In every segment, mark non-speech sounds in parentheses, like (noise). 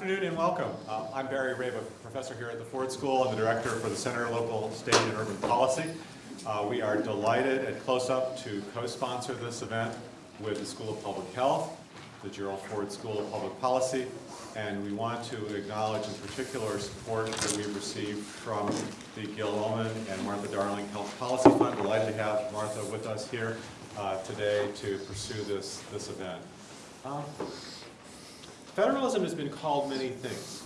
afternoon and welcome. Uh, I'm Barry Rabe, a professor here at the Ford School and the director for the Center of Local, State, and Urban Policy. Uh, we are delighted at CLOSUP to co-sponsor this event with the School of Public Health, the Gerald Ford School of Public Policy, and we want to acknowledge in particular support that we've received from the Gil Omenn and Martha Darling Health Policy Fund. Delighted to have Martha with us here uh, today to pursue this, this event. Um, Federalism has been called many things.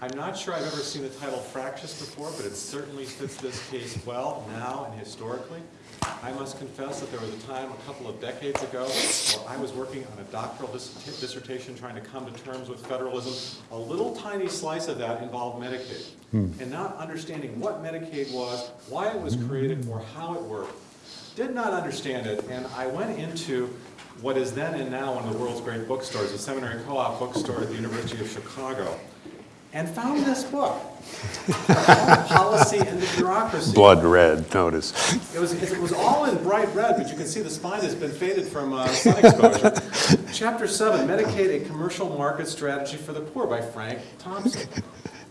I'm not sure I've ever seen the title fractious before, but it certainly fits this case well now and historically. I must confess that there was a time a couple of decades ago where I was working on a doctoral dis dissertation trying to come to terms with federalism. A little tiny slice of that involved Medicaid. And not understanding what Medicaid was, why it was created, or how it worked. Did not understand it, and I went into what is then and now one of the world's great bookstores, the Seminary Co-op bookstore at the University of Chicago, and found this book, Policy and the Bureaucracy. Blood red, notice. It was, it was all in bright red, but you can see the spine has been faded from uh, sun exposure. Chapter 7, Medicaid, a Commercial Market Strategy for the Poor by Frank Thompson.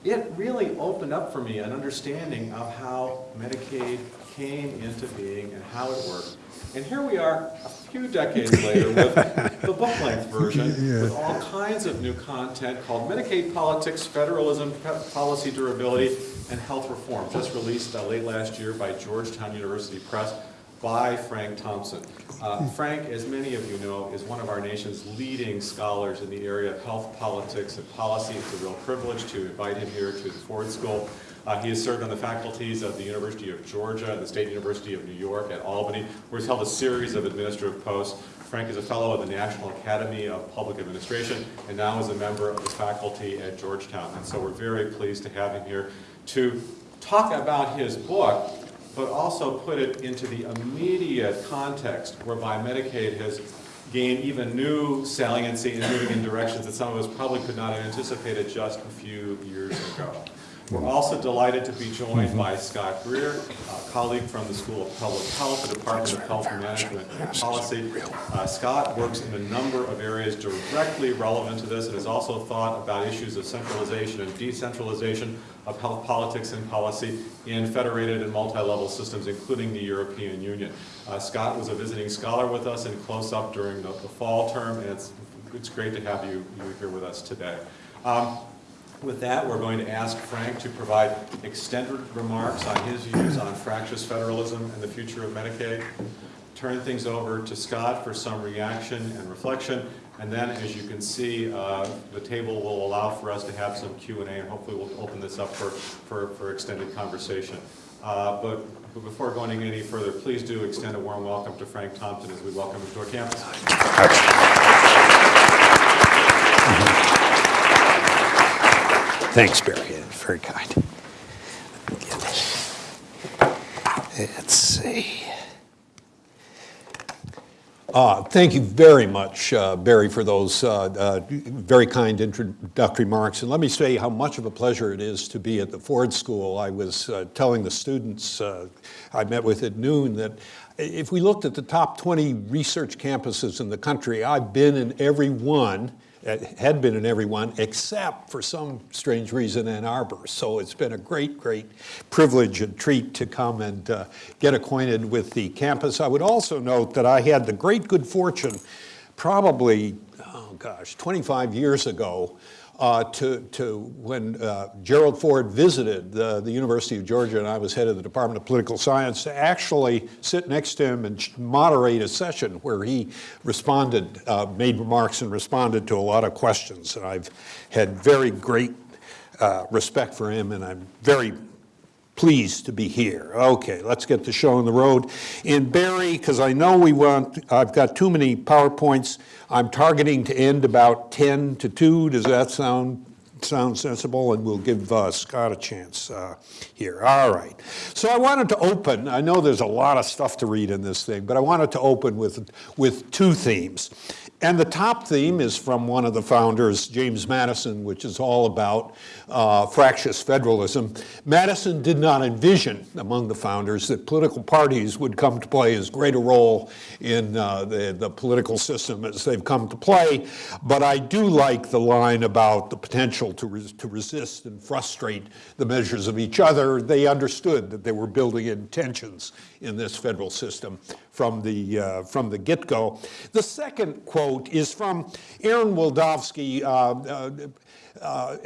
It really opened up for me an understanding of how Medicaid came into being and how it worked. And here we are, a few decades later, with (laughs) the book-length version, with all kinds of new content called Medicaid Politics, Federalism, Policy Durability, and Health Reform, just released uh, late last year by Georgetown University Press by Frank Thompson. Uh, Frank, as many of you know, is one of our nation's leading scholars in the area of health politics and policy. It's a real privilege to invite him here to the Ford School. Uh, he has served on the faculties of the University of Georgia, the State University of New York at Albany, where he's held a series of administrative posts. Frank is a fellow of the National Academy of Public Administration and now is a member of the faculty at Georgetown. And so we're very pleased to have him here to talk about his book, but also put it into the immediate context whereby Medicaid has gained even new saliency and moving in directions that some of us probably could not have anticipated just a few years ago. We're also delighted to be joined by Scott Greer, a colleague from the School of Public Health, the Department of Health Management and Policy. Uh, Scott works in a number of areas directly relevant to this and has also thought about issues of centralization and decentralization of health politics and policy in federated and multi-level systems, including the European Union. Uh, Scott was a visiting scholar with us in CLOSUP during the, the fall term, and it's, it's great to have you, you here with us today. Um, with that, we're going to ask Frank to provide extended remarks on his views on fractious federalism and the future of Medicaid. Turn things over to Scott for some reaction and reflection. And then, as you can see, uh, the table will allow for us to have some Q&A, and hopefully we'll open this up for, for, for extended conversation. Uh, but, but before going any further, please do extend a warm welcome to Frank Thompson as we welcome him to our campus. Thanks, Barry. Very kind. Let's see. Uh, Thank you very much, uh, Barry, for those uh, uh, very kind introductory remarks. And let me say how much of a pleasure it is to be at the Ford School. I was uh, telling the students uh, I met with at noon that if we looked at the top 20 research campuses in the country, I've been in every one, had been in everyone except for some strange reason Ann Arbor. So it's been a great, great privilege and treat to come and uh, get acquainted with the campus. I would also note that I had the great good fortune, probably, oh gosh, 25 years ago, uh, to, to when uh, Gerald Ford visited the, the University of Georgia and I was head of the Department of Political Science to actually sit next to him and moderate a session where he responded, uh, made remarks and responded to a lot of questions. And I've had very great uh, respect for him and I'm very pleased to be here. Okay, let's get the show on the road. In Barry, because I know we want, I've got too many PowerPoints, I'm targeting to end about 10 to 2. Does that sound sound sensible? And we'll give uh, Scott a chance uh, here. All right. So I wanted to open, I know there's a lot of stuff to read in this thing, but I wanted to open with, with two themes. And the top theme is from one of the founders, James Madison, which is all about uh, fractious federalism. Madison did not envision among the founders that political parties would come to play as great a role in uh, the, the political system as they've come to play. But I do like the line about the potential to, res to resist and frustrate the measures of each other. They understood that they were building in tensions in this federal system from the, uh, from the get-go. The second quote is from Aaron Wildavsky. Uh, uh,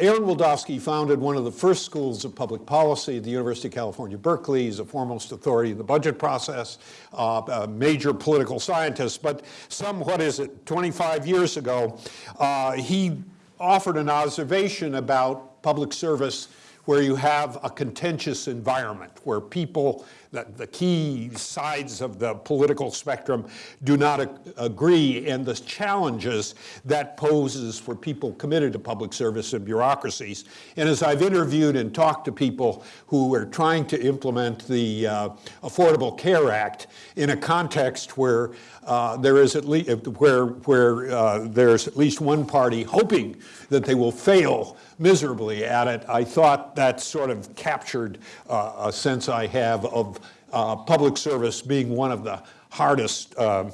Wildavsky founded one of the first schools of public policy at the University of California, Berkeley. He's a foremost authority in the budget process, uh, a major political scientist. But some, what is it, 25 years ago, uh, he offered an observation about public service where you have a contentious environment, where people, the, the key sides of the political spectrum do not ag agree, and the challenges that poses for people committed to public service and bureaucracies. And as I've interviewed and talked to people who are trying to implement the uh, Affordable Care Act in a context where uh, there is at least where where uh, there's at least one party hoping that they will fail miserably at it. I thought that sort of captured uh, a sense I have of uh, public service being one of the hardest, uh,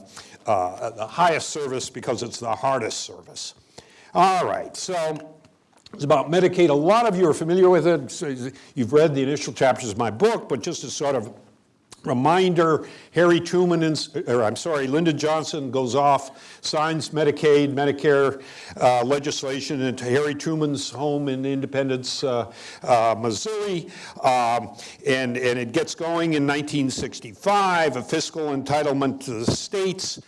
uh, the highest service because it's the hardest service. All right, so it's about Medicaid. A lot of you are familiar with it. So You've read the initial chapters of my book, but just to sort of Reminder, Harry Truman, and, or I'm sorry, Lyndon Johnson goes off, signs Medicaid, Medicare uh, legislation into Harry Truman's home in Independence, uh, uh, Missouri, um, and, and it gets going in 1965, a fiscal entitlement to the states,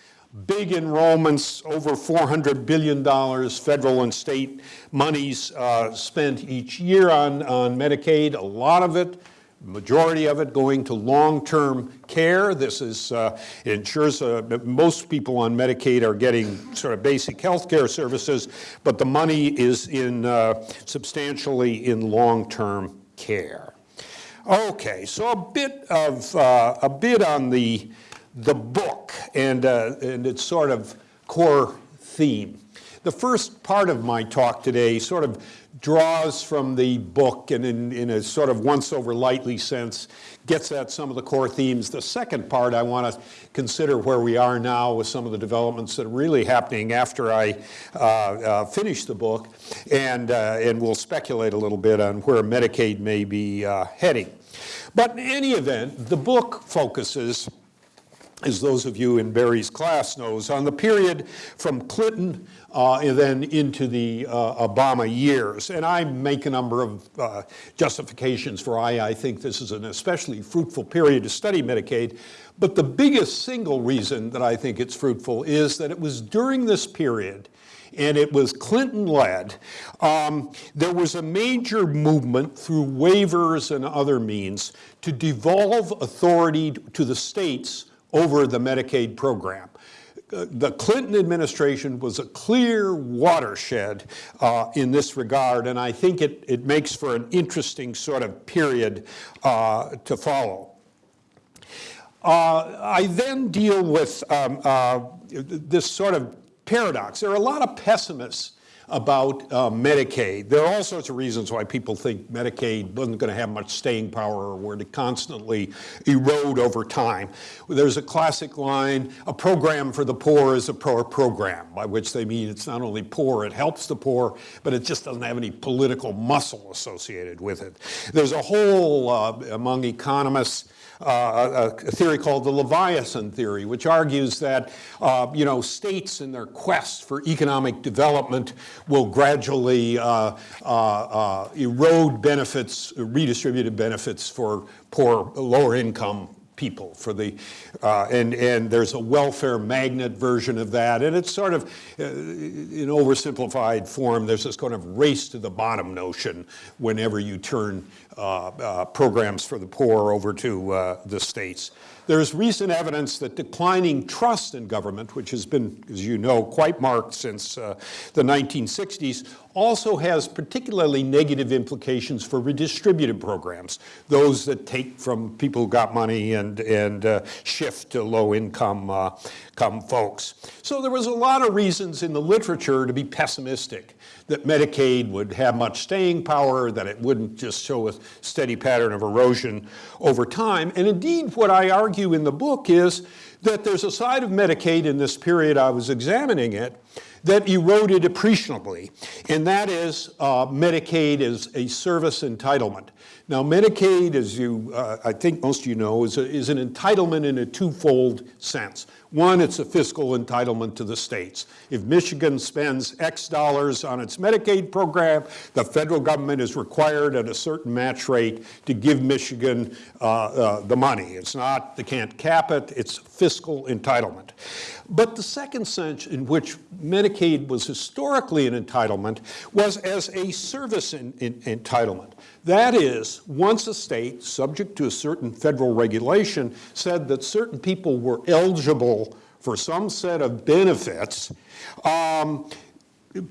big enrollments, over $400 billion federal and state monies uh, spent each year on, on Medicaid, a lot of it majority of it going to long-term care. This is, uh, ensures uh, most people on Medicaid are getting sort of basic health care services, but the money is in uh, substantially in long-term care. Okay, so a bit of, uh, a bit on the, the book and, uh, and its sort of core theme. The first part of my talk today sort of draws from the book and in, in a sort of once over lightly sense gets at some of the core themes. The second part I want to consider where we are now with some of the developments that are really happening after I uh, uh, finish the book and, uh, and we'll speculate a little bit on where Medicaid may be uh, heading. But in any event, the book focuses as those of you in Barry's class knows, on the period from Clinton uh, and then into the uh, Obama years. And I make a number of uh, justifications for why I think this is an especially fruitful period to study Medicaid. But the biggest single reason that I think it's fruitful is that it was during this period and it was Clinton-led, um, there was a major movement through waivers and other means to devolve authority to the states over the Medicaid program. The Clinton administration was a clear watershed uh, in this regard, and I think it, it makes for an interesting sort of period uh, to follow. Uh, I then deal with um, uh, this sort of paradox. There are a lot of pessimists about uh, Medicaid. There are all sorts of reasons why people think Medicaid wasn't going to have much staying power or were to constantly erode over time. There's a classic line, a program for the poor is a poor program, by which they mean it's not only poor, it helps the poor, but it just doesn't have any political muscle associated with it. There's a whole, uh, among economists, uh, a, theory called the Leviathan theory, which argues that, uh, you know, states in their quest for economic development will gradually uh, uh, uh erode benefits, redistributed benefits for poor, lower income people for the, uh, and, and there's a welfare magnet version of that. And it's sort of, uh, in oversimplified form, there's this kind of race to the bottom notion whenever you turn uh, uh programs for the poor over to uh, the states. There's recent evidence that declining trust in government, which has been, as you know, quite marked since uh, the 1960s, also has particularly negative implications for redistributive programs, those that take from people who got money and, and uh, shift to low-income uh, folks. So there was a lot of reasons in the literature to be pessimistic that Medicaid would have much staying power, that it wouldn't just show a steady pattern of erosion over time. And indeed, what I argue in the book is that there's a side of Medicaid in this period I was examining it that eroded appreciably, and that is uh, Medicaid is a service entitlement. Now, Medicaid, as you, uh, I think most of you know, is, a, is an entitlement in a twofold sense. One, it's a fiscal entitlement to the states. If Michigan spends X dollars on its Medicaid program, the federal government is required at a certain match rate to give Michigan uh, uh, the money. It's not, they can't cap it, it's fiscal entitlement. But the second sense in which Medicaid was historically an entitlement was as a service in, in, entitlement. That is, once a state, subject to a certain federal regulation, said that certain people were eligible for some set of benefits, um,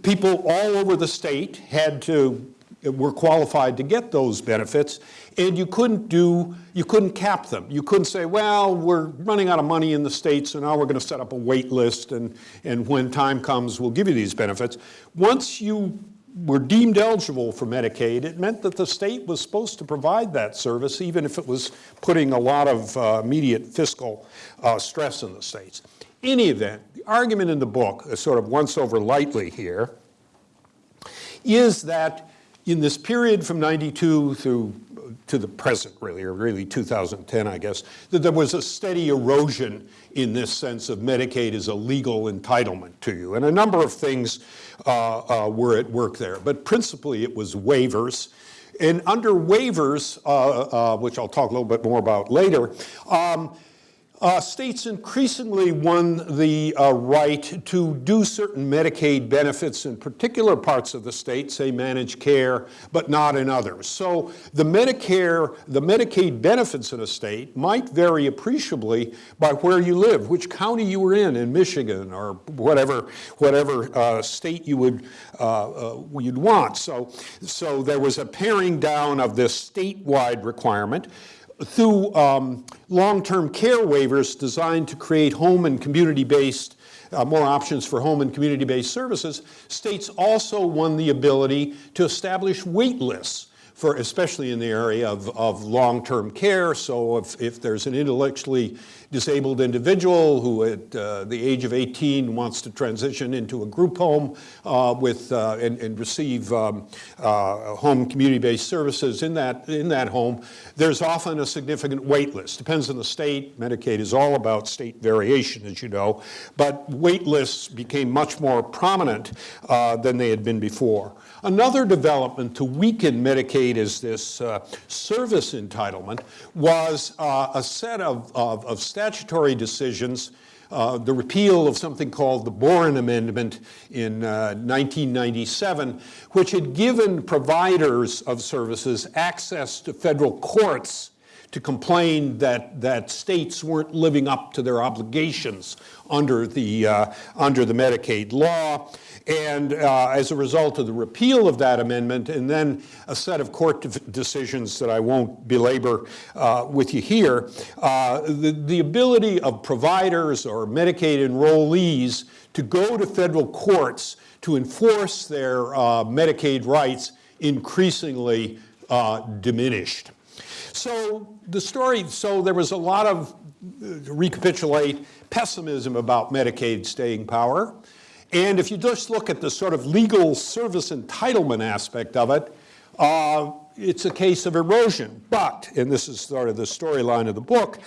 people all over the state had to were qualified to get those benefits, and you couldn't do, you couldn't cap them. You couldn't say, well, we're running out of money in the states, so now we're going to set up a wait list, and, and when time comes, we'll give you these benefits. Once you were deemed eligible for Medicaid, it meant that the state was supposed to provide that service, even if it was putting a lot of uh, immediate fiscal uh, stress in the states. Any event, the argument in the book, is sort of once over lightly here, is that in this period from 92 through to the present, really, or really 2010, I guess, that there was a steady erosion in this sense of Medicaid as a legal entitlement to you. And a number of things uh, uh, were at work there. But principally, it was waivers. And under waivers, uh, uh which I'll talk a little bit more about later, um, uh, states increasingly won the uh, right to do certain Medicaid benefits in particular parts of the state, say managed care, but not in others. So the Medicare, the Medicaid benefits in a state might vary appreciably by where you live, which county you were in, in Michigan or whatever, whatever uh, state you would uh, uh, you'd want. So, so there was a paring down of this statewide requirement through um, long-term care waivers designed to create home and community-based uh, more options for home and community-based services, states also won the ability to establish wait lists for, especially in the area of, of long-term care. So if, if there's an intellectually disabled individual who at uh, the age of 18 wants to transition into a group home uh, with, uh, and, and, receive um, uh, home community-based services in that, in that home, there's often a significant wait list. Depends on the state. Medicaid is all about state variation, as you know. But wait lists became much more prominent uh, than they had been before. Another development to weaken Medicaid as this uh, service entitlement was a set of, of, of statutory decisions, uh, the repeal of something called the Boren Amendment in uh, 1997, which had given providers of services access to federal courts to complain that, that states weren't living up to their obligations under the, uh, under the Medicaid law. And uh, as a result of the repeal of that amendment and then a set of court decisions that I won't belabor uh, with you here, uh, the, the ability of providers or Medicaid enrollees to go to federal courts to enforce their uh, Medicaid rights increasingly uh, diminished. So the story, so there was a lot of, uh, recapitulate, pessimism about Medicaid staying power. And if you just look at the sort of legal service entitlement aspect of it, uh, it's a case of erosion. But, and this is sort of the storyline of the book,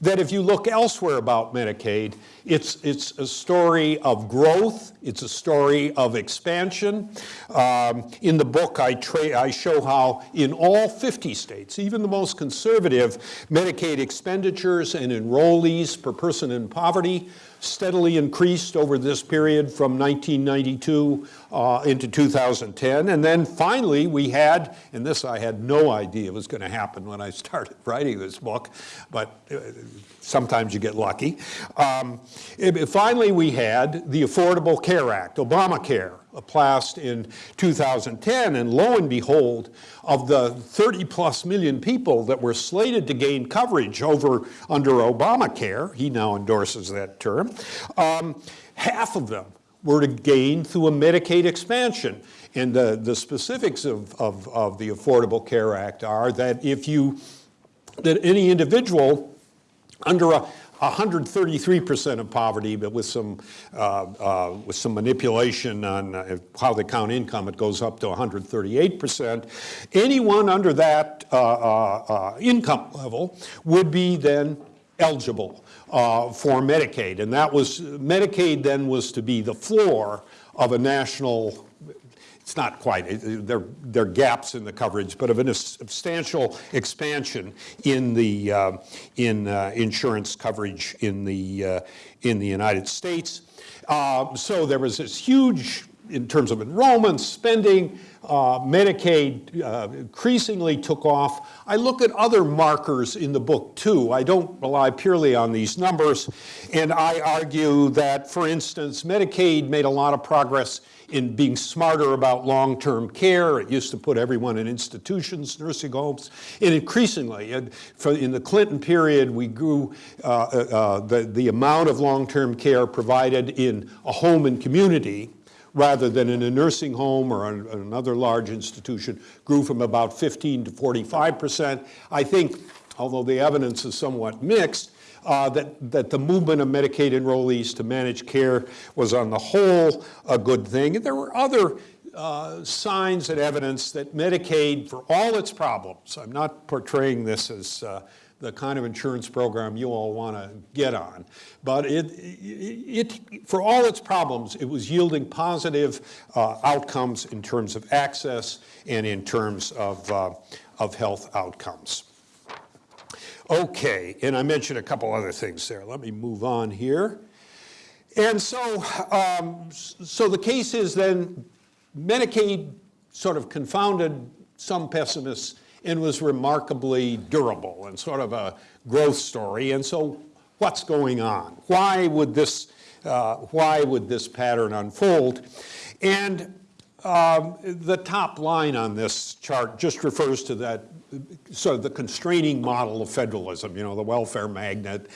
that if you look elsewhere about Medicaid, it's, it's a story of growth, it's a story of expansion. Um, in the book, I, I show how in all 50 states, even the most conservative, Medicaid expenditures and enrollees per person in poverty steadily increased over this period from 1992 uh, into 2010. And then finally we had, and this I had no idea was going to happen when I (laughs) started writing this book, but uh, sometimes you get lucky. Um, it- finally we had the Affordable Care Act, Obamacare, passed in 2010, and lo and behold, of the 30 plus million people that were slated to gain coverage over under Obamacare, he now endorses that term, um, half of them were to gain through a Medicaid expansion. And the, the specifics of, of, of the Affordable Care Act are that if you, that any individual under a 133% of poverty, but with some, uh, uh, with some manipulation on uh, how they count income, it goes up to 138%. Anyone under that uh, uh, uh, income level would be then eligible for Medicaid. And that was, Medicaid then was to be the floor of a national it's not quite, it- there, there are gaps in the coverage, but of a substantial expansion in the, uh, in uh, insurance coverage in the, uh, in the United States. Uh, So there was this huge, in terms of enrollment, spending, uh, Medicaid uh, increasingly took off. I look at other markers in the book too. I don't rely purely on these numbers. And I argue that, for instance, Medicaid made a lot of progress in being smarter about long-term care. It used to put everyone in institutions, nursing homes, and increasingly, in the Clinton period, we grew uh, uh, the, the amount of long-term care provided in a home and community rather than in a nursing home or an- another large institution grew from about 15 to 45 percent. I think, although the evidence is somewhat mixed, uh, that, that the movement of Medicaid enrollees to managed care was on the whole a good thing. And there were other uh, signs and evidence that Medicaid, for all its problems, I'm not portraying this as uh, the kind of insurance program you all want to get on, but it, it, for all its problems, it was yielding positive uh, outcomes in terms of access and in terms of, uh, of health outcomes. Okay, and I mentioned a couple other things there. Let me move on here. And so, um, so the case is then Medicaid sort of confounded some pessimists and was remarkably durable and sort of a growth story. And so, what's going on? Why would this, uh, why would this pattern unfold? And um, The top line on this chart just refers to that, sort of the constraining model of federalism, you know, the welfare magnet.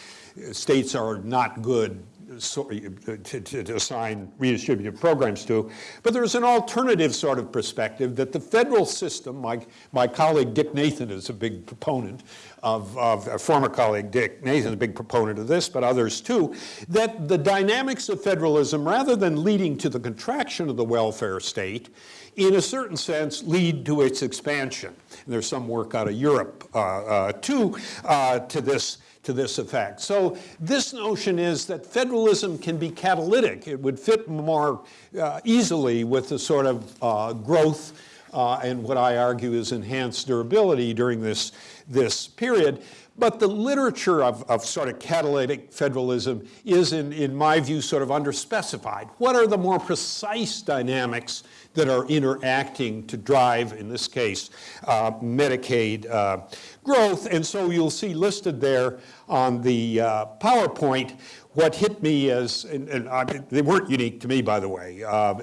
States are not good so- to to- assign redistributive programs to. But there's an alternative sort of perspective that the federal system, my, my colleague Dick Nathan is a big proponent of, of, a former colleague Dick Nathan is a big proponent of this, but others too, that the dynamics of federalism, rather than leading to the contraction of the welfare state, in a certain sense, lead to its expansion. And there's some work out of Europe uh, uh, too uh, to this to this effect. So this notion is that federalism can be catalytic. It would fit more uh, easily with the sort of uh, growth uh, and what I argue is enhanced durability during this, this period. But the literature of, of sort of catalytic federalism is, in, in my view, sort of underspecified. What are the more precise dynamics that are interacting to drive, in this case, uh, Medicaid uh, growth? And so you'll see listed there on the uh, PowerPoint what hit me as, and, and I, they weren't unique to me, by the way, uh,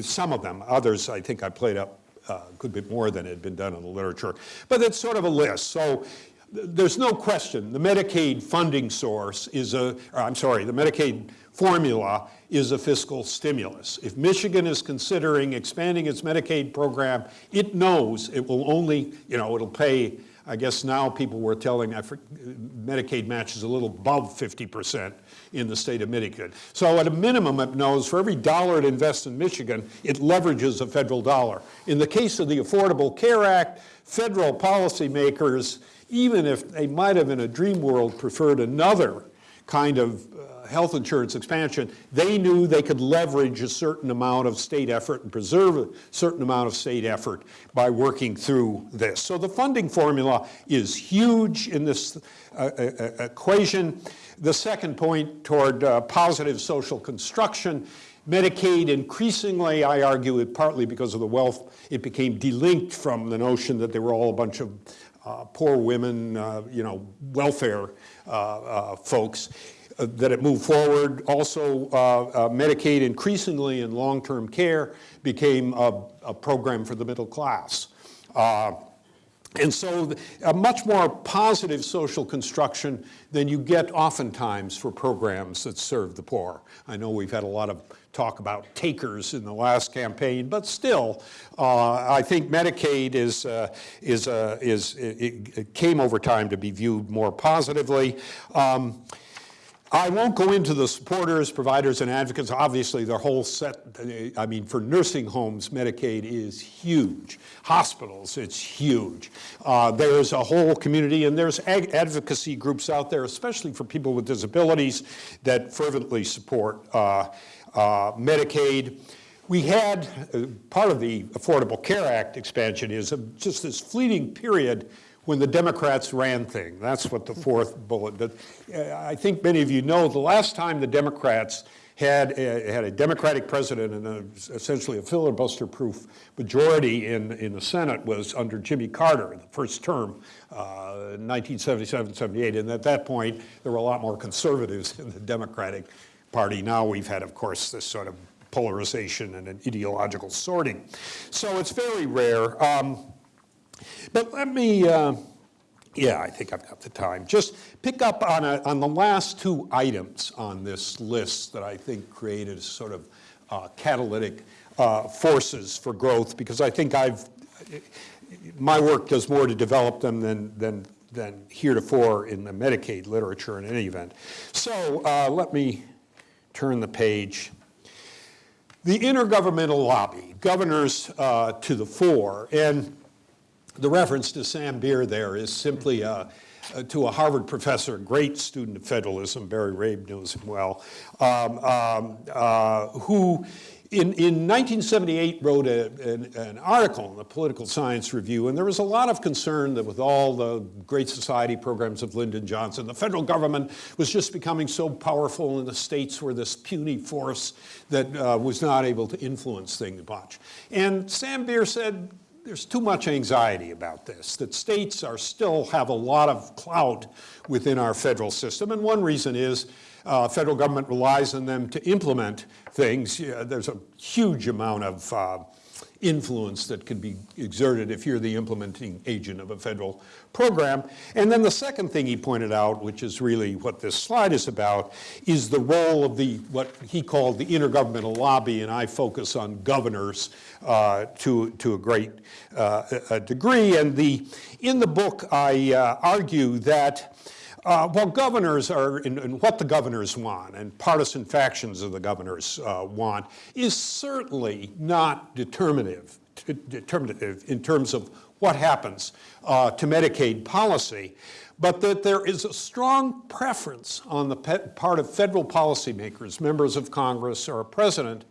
some of them, others I think I played up uh, could be more than had been done in the literature. But it's sort of a list. So there's no question the Medicaid funding source is a, I'm sorry, the Medicaid formula is a fiscal stimulus. If Michigan is considering expanding its Medicaid program, it knows it will only, you know, it'll pay, I guess now people were telling, I Medicaid matches a little above 50% in the state of Michigan. So at a minimum, it knows for every dollar it invests in Michigan, it leverages a federal dollar. In the case of the Affordable Care Act, federal policymakers, even if they might have in a dream world preferred another kind of uh, health insurance expansion, they knew they could leverage a certain amount of state effort and preserve a certain amount of state effort by working through this. So the funding formula is huge in this uh, uh, equation. The second point toward uh, positive social construction, Medicaid increasingly, I argue it partly because of the wealth, it became delinked from the notion that they were all a bunch of uh, poor women, uh, you know, welfare uh, uh folks, uh, that it moved forward. Also, Medicaid increasingly in long-term care became a, a, program for the middle class. And so a much more positive social construction than you get oftentimes for programs that serve the poor. I know we've had a lot of talk about takers in the last campaign, but still, uh, I think Medicaid is, uh, is, uh, is it, it, came over time to be viewed more positively. Um, I won't go into the supporters, providers, and advocates. Obviously, their whole set, I mean, for nursing homes, Medicaid is huge. Hospitals, it's huge. Uh, there's a whole community, and there's advocacy groups out there, especially for people with disabilities, that fervently support uh, Medicaid. We had, uh, part of the Affordable Care Act expansion is just this fleeting period when the Democrats ran thing. That's what the fourth bullet, uh, I think many of you know the last time the Democrats had a, had a Democratic president and a, essentially a filibuster-proof majority in, in the Senate was under Jimmy Carter, the first term, uh, 1977-78. And at that point, there were a lot more conservatives (laughs) in the Democratic Party. Now we've had, of course, this sort of polarization and an ideological sorting. So it's very rare. Um, but let me, uh, yeah, I think I've got the time. Just pick up on, a, on the last two items on this list that I think created sort of uh, catalytic uh, forces for growth because I think I've, my work does more to develop them than, than, than heretofore in the Medicaid literature in any event. So uh, let me turn the page. The intergovernmental lobby, governors uh, to the fore, and the reference to Sam Beer there is simply uh, uh, to a Harvard professor, a great student of federalism, Barry Rabe knows him well, um, um, uh, who in, in 1978 wrote a, an, an, article in the Political Science Review, and there was a lot of concern that with all the Great Society programs of Lyndon Johnson, the federal government was just becoming so powerful and the states were this puny force that uh, was not able to influence things much. And Sam Beer said, there's too much anxiety about this, that states are still have a lot of clout within our federal system. And one reason is uh, federal government relies on them to implement things. Yeah, there's a huge amount of uh, influence that can be exerted if you're the implementing agent of a federal program. And then the second thing he pointed out, which is really what this slide is about, is the role of the what he called the intergovernmental lobby, and I focus on governors uh, to, to a great uh, a degree. And the, in the book, I uh, argue that uh, well, governors are, and, what the governors want, and partisan factions of the governors uh, want, is certainly not determinative, determinative in terms of what happens uh, to Medicaid policy, but that there is a strong preference on the part of federal policymakers, members of Congress, or a president,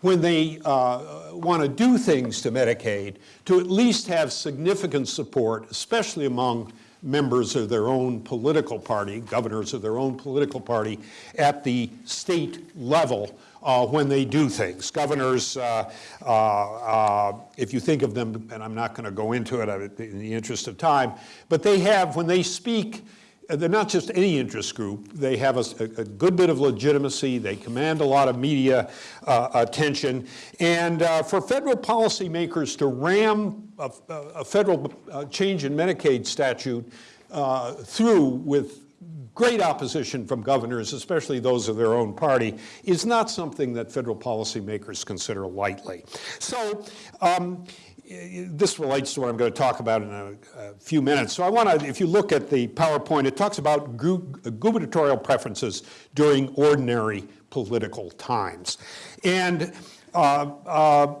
when they uh, want to do things to Medicaid, to at least have significant support, especially among members of their own political party, governors of their own political party at the state level uh, when they do things. Governors, uh, uh, uh if you think of them, and I'm not going to go into it in the interest of time, but they have, when they speak, they're not just any interest group. They have a, a, good bit of legitimacy. They command a lot of media uh, attention. And uh, for federal policymakers to ram a, a federal uh, change in Medicaid statute uh, through with great opposition from governors, especially those of their own party, is not something that federal policymakers consider lightly. So um, this relates to what I'm going to talk about in a, a few minutes. So I want to, if you look at the PowerPoint, it talks about gubernatorial preferences during ordinary political times. And uh, uh,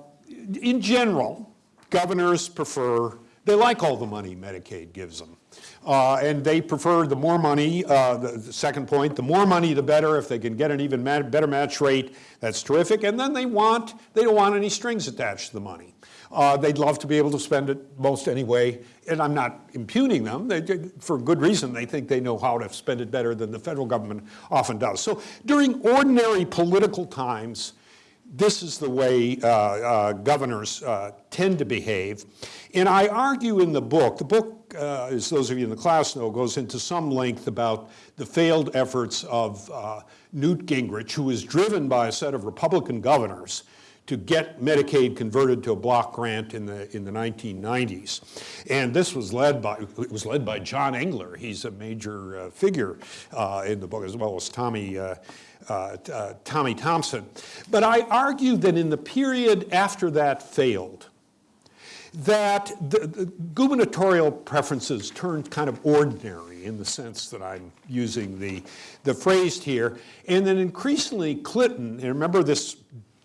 in general, governors prefer they like all the money Medicaid gives them. Uh, and they prefer the more money, uh, the, the second point, the more money the better. If they can get an even better match rate, that's terrific. And then they want, they don't want any strings attached to the money. Uh, they'd love to be able to spend it most anyway, and I'm not impugning them. They, for good reason, they think they know how to spend it better than the federal government often does. So during ordinary political times, this is the way uh, uh, governors uh, tend to behave. And I argue in the book, the book, uh, as those of you in the class know, goes into some length about the failed efforts of uh, Newt Gingrich, who was driven by a set of Republican governors to get Medicaid converted to a block grant in the, in the 1990s. And this was led by, it was led by John Engler. He's a major uh, figure uh, in the book, as well as Tommy, uh, uh, uh, Tommy Thompson. But I argue that in the period after that failed, that the, the gubernatorial preferences turned kind of ordinary in the sense that I'm using the, the phrase here, and then increasingly Clinton, and remember this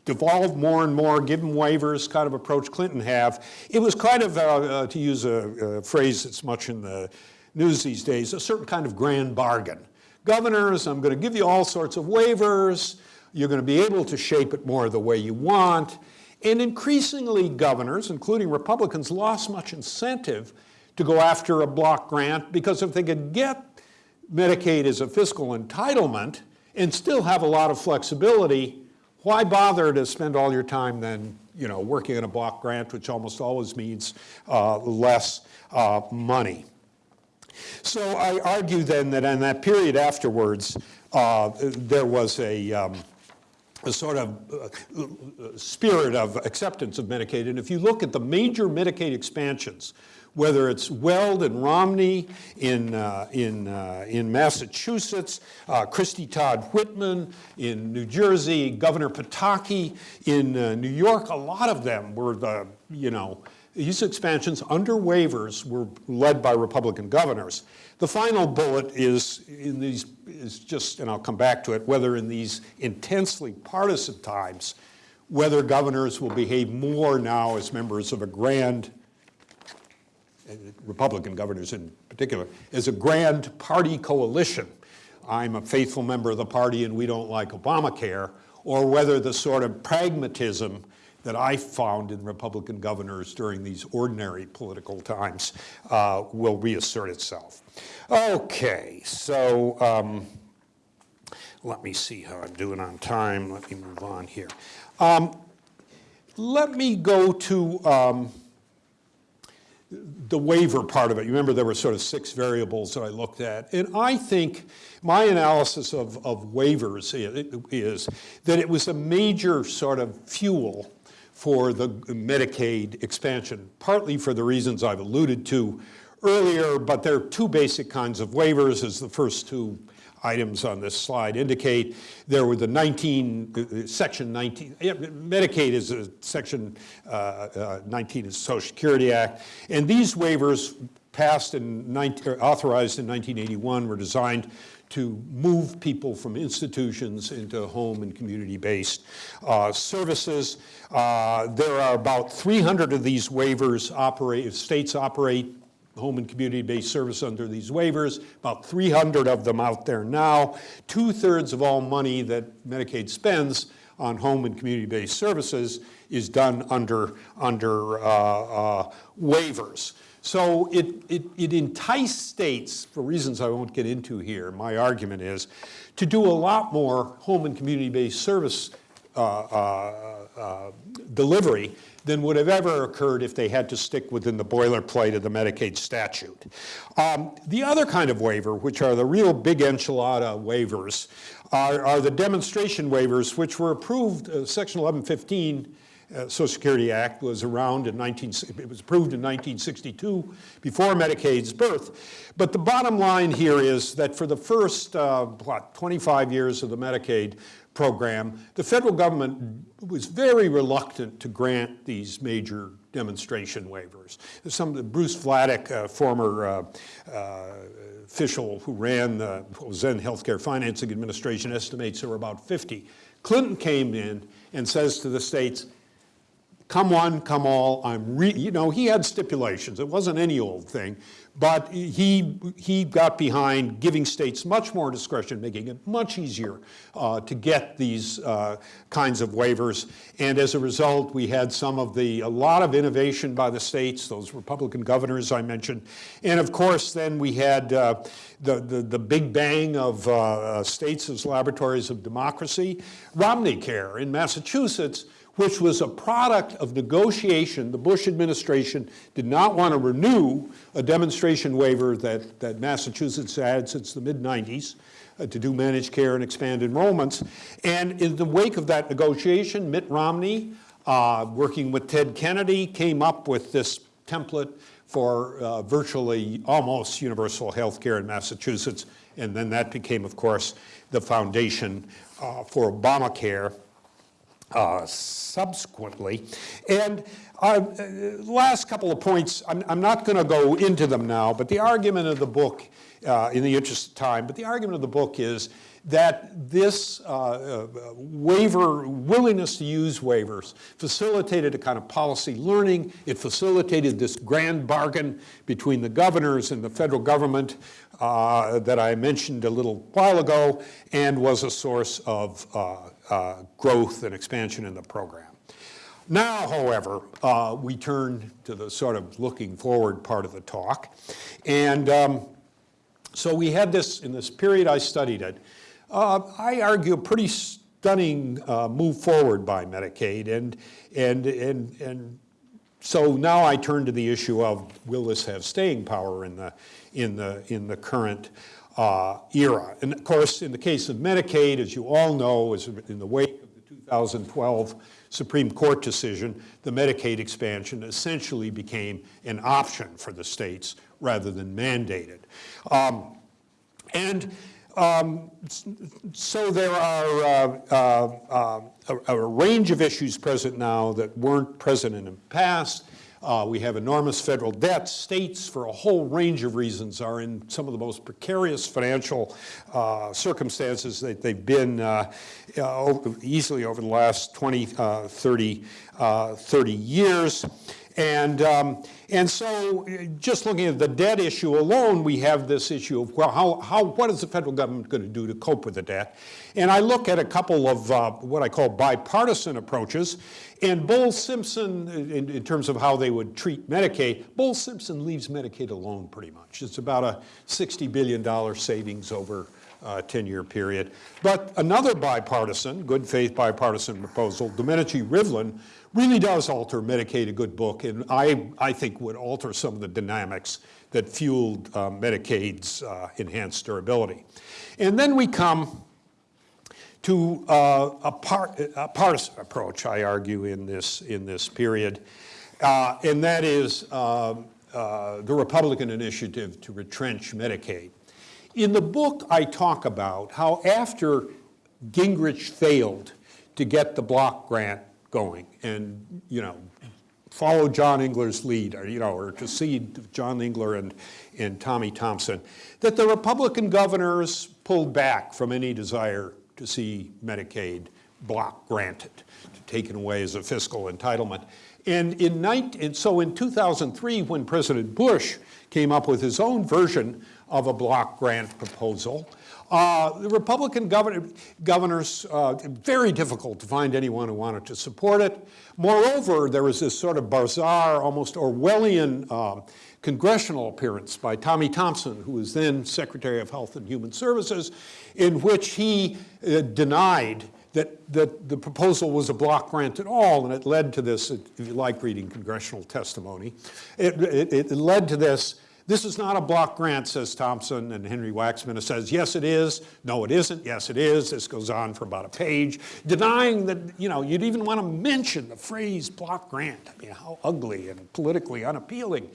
devolved more and more, give them waivers kind of approach Clinton have, it was kind of, uh, uh, to use a, a phrase that's much in the news these days, a certain kind of grand bargain. Governors, I'm going to give you all sorts of waivers, you're going to be able to shape it more the way you want, and increasingly, governors, including Republicans, lost much incentive to go after a block grant because if they could get Medicaid as a fiscal entitlement and still have a lot of flexibility, why bother to spend all your time then, you know, working on a block grant, which almost always means uh, less uh, money? So I argue then that in that period afterwards, uh, there was a, um, a sort of uh, spirit of acceptance of Medicaid. And if you look at the major Medicaid expansions, whether it's Weld and Romney in, uh, in, uh, in Massachusetts, uh, Christie Todd Whitman in New Jersey, Governor Pataki in uh, New York, a lot of them were the, you know, these expansions under waivers were led by Republican governors. The final bullet is in these is just, and I'll come back to it, whether in these intensely partisan times, whether governors will behave more now as members of a grand, Republican governors in particular, as a grand party coalition. I'm a faithful member of the party and we don't like Obamacare, or whether the sort of pragmatism that I found in Republican governors during these ordinary political times uh, will reassert itself. Okay, so um, let me see how I'm doing on time. Let me move on here. Um, let me go to um, the waiver part of it. You remember there were sort of six variables that I looked at. And I think my analysis of, of waivers is that it was a major sort of fuel for the Medicaid expansion, partly for the reasons I've alluded to earlier, but there are two basic kinds of waivers, as the first two items on this slide indicate. There were the 19, uh, section 19, yeah, Medicaid is a section uh, uh, 19 of the Social Security Act, and these waivers passed 19, authorized in 1981 were designed to move people from institutions into home and community-based uh, services. Uh, there are about 300 of these waivers operate, states operate home and community-based service under these waivers, about 300 of them out there now. Two-thirds of all money that Medicaid spends on home and community-based services is done under, under uh, uh, waivers. So it, it, it enticed states, for reasons I won't get into here, my argument is, to do a lot more home and community-based service uh, uh, uh, delivery than would have ever occurred if they had to stick within the boilerplate of the Medicaid statute. Um, the other kind of waiver, which are the real big enchilada waivers, are, are the demonstration waivers, which were approved, uh, Section 1115 uh, Social Security Act was around in 19, it was approved in 1962 before Medicaid's birth. But the bottom line here is that for the first, uh, what, 25 years of the Medicaid program, the federal government was very reluctant to grant these major demonstration waivers. Some of the Bruce Vladeck, uh, former uh, uh, official who ran the then Healthcare Financing Administration, estimates there were about 50. Clinton came in and says to the states, come one, come all, I'm re, you know, he had stipulations. It wasn't any old thing. But he, he got behind giving states much more discretion, making it much easier uh, to get these uh, kinds of waivers. And as a result, we had some of the, a lot of innovation by the states, those Republican governors I mentioned. And of course, then we had uh, the, the, the big bang of uh, states as laboratories of democracy. Romney Care in Massachusetts which was a product of negotiation. The Bush administration did not want to renew a demonstration waiver that, that Massachusetts had since the mid-90s uh, to do managed care and expand enrollments. And in the wake of that negotiation, Mitt Romney, uh, working with Ted Kennedy, came up with this template for uh, virtually almost universal health care in Massachusetts. And then that became, of course, the foundation uh, for Obamacare uh, subsequently. And uh, last couple of points, I'm, I'm not going to go into them now, but the argument of the book, uh, in the interest of time, but the argument of the book is that this uh, uh, waiver, willingness to use waivers, facilitated a kind of policy learning. It facilitated this grand bargain between the governors and the federal government uh, that I mentioned a little while ago, and was a source of uh, growth and expansion in the program. Now, however, uh, we turn to the sort of looking forward part of the talk. And um, so we had this, in this period I studied it, uh, I argue a pretty stunning uh, move forward by Medicaid. And, and, and, and so now I turn to the issue of will this have staying power in the, in the, in the current uh, era. And of course, in the case of Medicaid, as you all know, is in the wake of the 2012 Supreme Court decision, the Medicaid expansion essentially became an option for the states rather than mandated. Um, and um, so there are uh, uh, uh, a, a, range of issues present now that weren't present in the past. Uh, we have enormous federal debt. States, for a whole range of reasons, are in some of the most precarious financial uh, circumstances that they've been uh, uh easily over the last 20, uh, 30, uh, 30 years. And, um, and so just looking at the debt issue alone, we have this issue of, well, how, how, what is the federal government going to do to cope with the debt? And I look at a couple of uh, what I call bipartisan approaches. And Bowles-Simpson, in, in, terms of how they would treat Medicaid, Bowles-Simpson leaves Medicaid alone pretty much. It's about a $60 billion savings over a 10-year period. But another bipartisan, good faith bipartisan proposal, Domenici-Rivlin, really does alter Medicaid a good book, and I, I think would alter some of the dynamics that fueled uh, Medicaid's uh, enhanced durability. And then we come to uh, a, par a, partisan approach, I argue, in this, in this period, uh, and that is um, uh, the Republican initiative to retrench Medicaid. In the book, I talk about how after Gingrich failed to get the block grant going and, you know, follow John Engler's lead, or, you know, or to see John Engler and, and Tommy Thompson, that the Republican governors pulled back from any desire to see Medicaid block granted, taken away as a fiscal entitlement. And in 19, and so in 2003, when President Bush came up with his own version of a block grant proposal, uh, the Republican governor, governors, uh, very difficult to find anyone who wanted to support it. Moreover, there was this sort of bizarre, almost Orwellian uh, congressional appearance by Tommy Thompson, who was then Secretary of Health and Human Services, in which he uh, denied that, that the proposal was a block grant at all, and it led to this, if you like reading congressional testimony, it, it, it led to this this is not a block grant, says Thompson, and Henry Waxman says, yes, it is. No, it isn't. Yes, it is. This goes on for about a page, denying that, you know, you'd even want to mention the phrase block grant. I mean, how ugly and politically unappealing.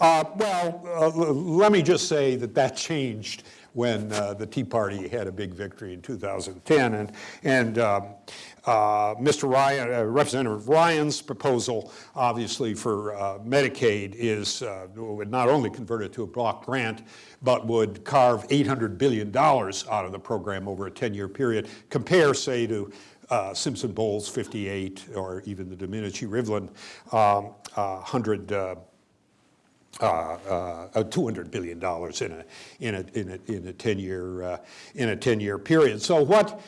Uh, well, uh, let me just say that that changed when uh, the Tea Party had a big victory in 2010. And, and um, uh, Mr. Ryan, uh, Representative Ryan's proposal, obviously for uh, Medicaid, is uh, would not only convert it to a block grant, but would carve $800 billion out of the program over a 10-year period. Compare, say, to uh, Simpson Bowles 58, or even the Domenici Rivlin um, uh, 100. Uh, uh, uh, $200 billion in a, in a, in a, in a 10-year, uh, in a 10-year period. So what,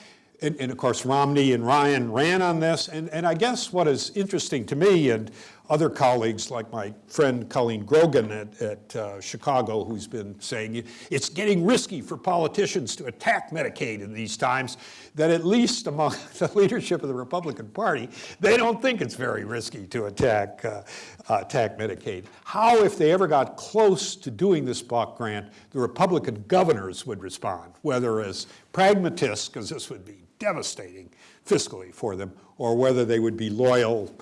and, and, of course Romney and Ryan ran on this, and, and I guess what is interesting to me, and other colleagues like my friend Colleen Grogan at, at uh, Chicago, who's been saying it's getting risky for politicians to attack Medicaid in these times, that at least among (laughs) the leadership of the Republican Party, they don't think it's very risky to attack, uh, attack Medicaid. How, if they ever got close to doing this block grant, the Republican governors would respond, whether as pragmatists, because this would be devastating fiscally for them, or whether they would be loyal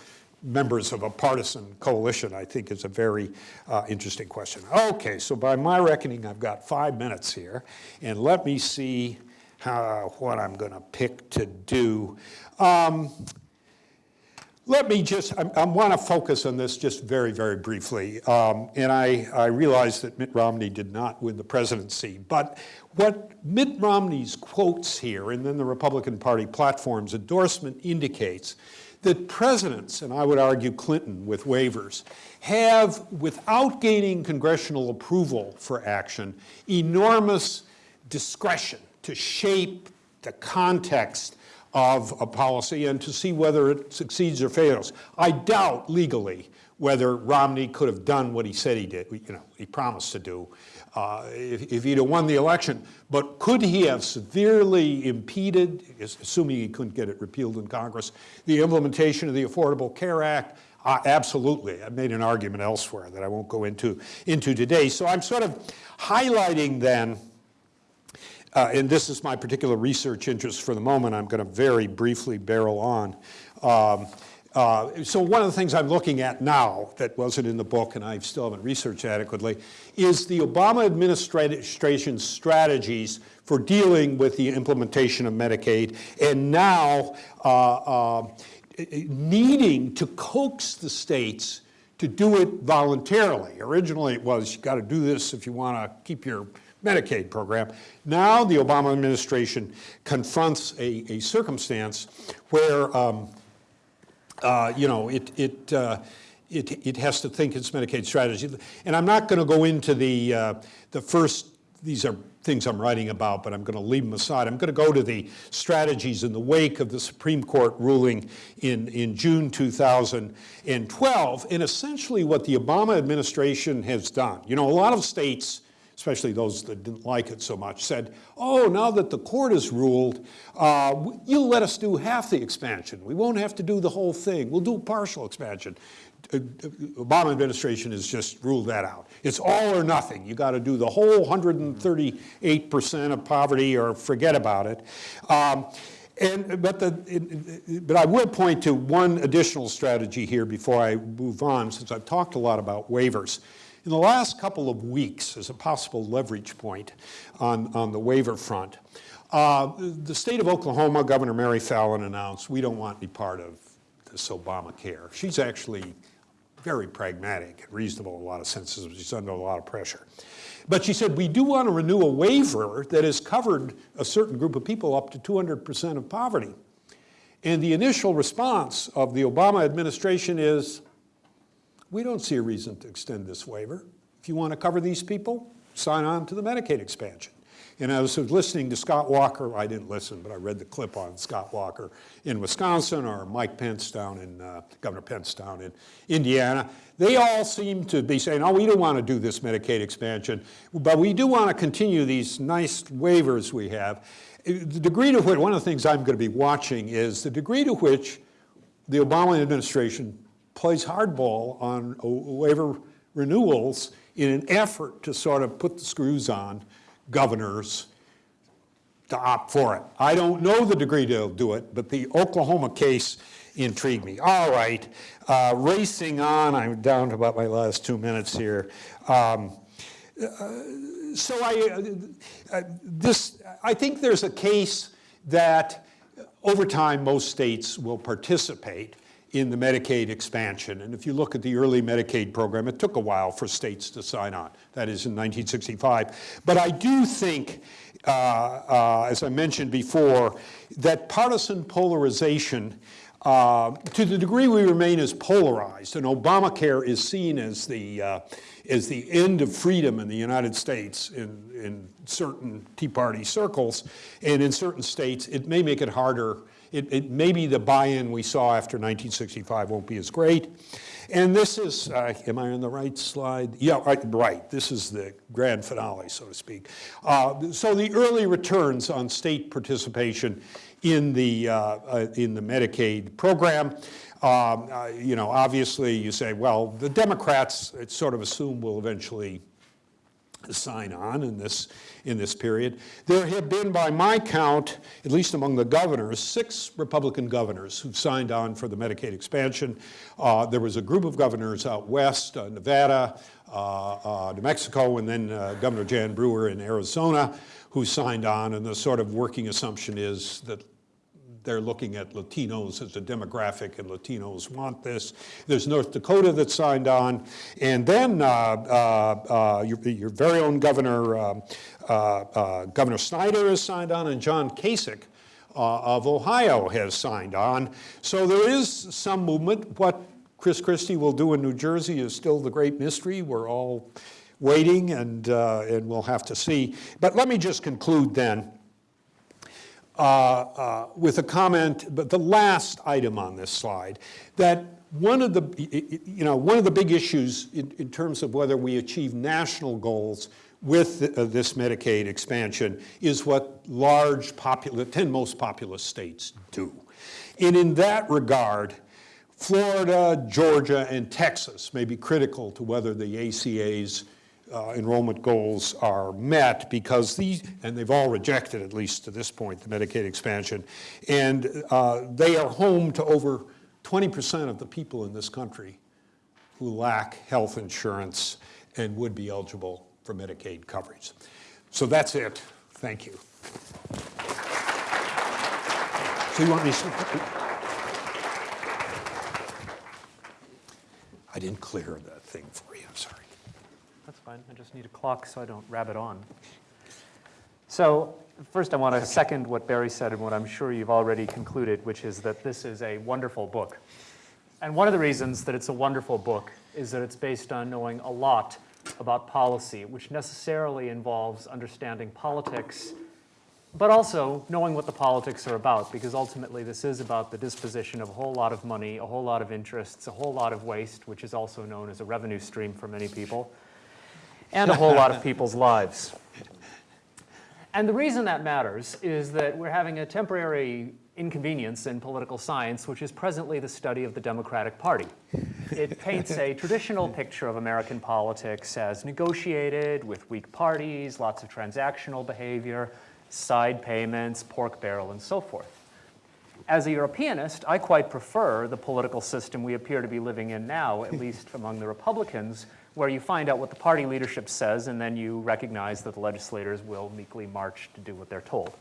members of a partisan coalition, I think is a very uh, interesting question. Okay, so by my reckoning, I've got five minutes here, and let me see how, what I'm going to pick to do. Um, let me just, I, I want to focus on this just very, very briefly. Um, and I, I realize that Mitt Romney did not win the presidency, but what Mitt Romney's quotes here and then the Republican Party platform's endorsement indicates that presidents, and I would argue Clinton with waivers, have, without gaining congressional approval for action, enormous discretion to shape the context of a policy and to see whether it succeeds or fails. I doubt legally whether Romney could have done what he said he did, you know, he promised to do uh, if, if, he'd have won the election. But could he have severely impeded, assuming he couldn't get it repealed in Congress, the implementation of the Affordable Care Act? Uh, absolutely. I've made an argument elsewhere that I won't go into, into today. So I'm sort of highlighting then, uh, and this is my particular research interest for the moment, I'm going to very briefly barrel on. Um, uh, so one of the things I'm looking at now that wasn't in the book and I still haven't researched adequately is the Obama administration's strategies for dealing with the implementation of Medicaid and now uh, uh, needing to coax the states to do it voluntarily. Originally it was you've got to do this if you want to keep your Medicaid program. Now the Obama administration confronts a, a circumstance where um, uh, you know, it, it, uh, it, it has to think its Medicaid strategy. And I'm not going to go into the, uh, the first, these are things I'm writing about, but I'm going to leave them aside. I'm going to go to the strategies in the wake of the Supreme Court ruling in, in June 2012, and essentially what the Obama administration has done. You know, a lot of states especially those that didn't like it so much, said, oh, now that the court has ruled, uh, you'll let us do half the expansion. We won't have to do the whole thing. We'll do partial expansion. Uh, Obama administration has just ruled that out. It's all or nothing. You got to do the whole 138% of poverty or forget about it. Um, and, but, the, but I will point to one additional strategy here before I move on, since I've talked a lot about waivers. In the last couple of weeks, as a possible leverage point on, on the waiver front, uh, the state of Oklahoma, Governor Mary Fallin announced, we don't want any part of this Obamacare. She's actually very pragmatic and reasonable in a lot of senses. She's under a lot of pressure. But she said, we do want to renew a waiver that has covered a certain group of people up to 200% of poverty. And the initial response of the Obama administration is, we don't see a reason to extend this waiver. If you want to cover these people, sign on to the Medicaid expansion. And I was listening to Scott Walker, I didn't listen, but I read the clip on Scott Walker in Wisconsin or Mike Pence down in, uh, Governor Pence down in Indiana. They all seem to be saying, oh, we don't want to do this Medicaid expansion, but we do want to continue these nice waivers we have. The degree to which, one of the things I'm going to be watching is the degree to which the Obama administration plays hardball on waiver renewals in an effort to sort of put the screws on governors to opt for it. I don't know the degree they'll do it, but the Oklahoma case intrigued me. All right, uh, racing on, I'm down to about my last two minutes here. Um, uh, so I, uh, uh this, I think there's a case that over time most states will participate in the Medicaid expansion. And if you look at the early Medicaid program, it took a while for states to sign on. That is in 1965. But I do think uh, uh, as I mentioned before, that partisan polarization, uh, to the degree we remain as polarized, and Obamacare is seen as the, uh, as the end of freedom in the United States in, in certain Tea Party circles, and in certain states, it may make it harder. It, it maybe the buy-in we saw after 1965 won't be as great. And this is, uh, am I on the right slide? Yeah, right, right. This is the grand finale, so to speak. Uh, so the early returns on state participation in the, uh, uh, in the Medicaid program, um, uh, you know, obviously you say, well, the Democrats, it's sort of assume will eventually sign on in this, in this period. There have been, by my count, at least among the governors, six Republican governors who've signed on for the Medicaid expansion. Uh, there was a group of governors out west, uh, Nevada, uh, uh New Mexico, and then uh, Governor Jan Brewer in Arizona, who signed on, and the sort of working assumption is that they're looking at Latinos as a demographic, and Latinos want this. There's North Dakota that signed on, and then uh, uh, uh, your, your, very own Governor um, uh, uh, Governor Snyder has signed on, and John Kasich of Ohio has signed on. So there is some movement. What Chris Christie will do in New Jersey is still the great mystery. We're all waiting, and and we'll have to see. But let me just conclude then uh, uh, with a comment, but the last item on this slide, that one of the, you know, one of the big issues in, in terms of whether we achieve national goals with uh, this Medicaid expansion is what large, popular, 10 most populous states do. And in that regard, Florida, Georgia, and Texas may be critical to whether the ACA's uh, enrollment goals are met because these, and they've all rejected at least to this point, the Medicaid expansion, and uh, they are home to over 20% of the people in this country who lack health insurance and would be eligible for Medicaid coverage. So that's it. Thank you. So you want me to... I didn't clear that thing for you, fine. I just need a clock so I don't rabbit on. So first I want to second what Barry said and what I'm sure you've already concluded, which is that this is a wonderful book. And one of the reasons that it's a wonderful book is that it's based on knowing a lot about policy, which necessarily involves understanding politics, but also knowing what the politics are about, because ultimately this is about the disposition of a whole lot of money, a whole lot of interests, a whole lot of waste, which is also known as a revenue stream for many people, and a whole lot of (laughs) people's lives. And the reason that matters is that we're having a temporary inconvenience in political science, which is presently the study of the Democratic Party. It (laughs) paints a traditional picture of American politics as negotiated, with weak parties, lots of transactional behavior, side payments, pork barrel, and so forth. As a Europeanist, I quite prefer the political system we appear to be living in now, at (laughs) least among the Republicans, where you find out what the party leadership says and then you recognize that the legislators will meekly march to do what they're told.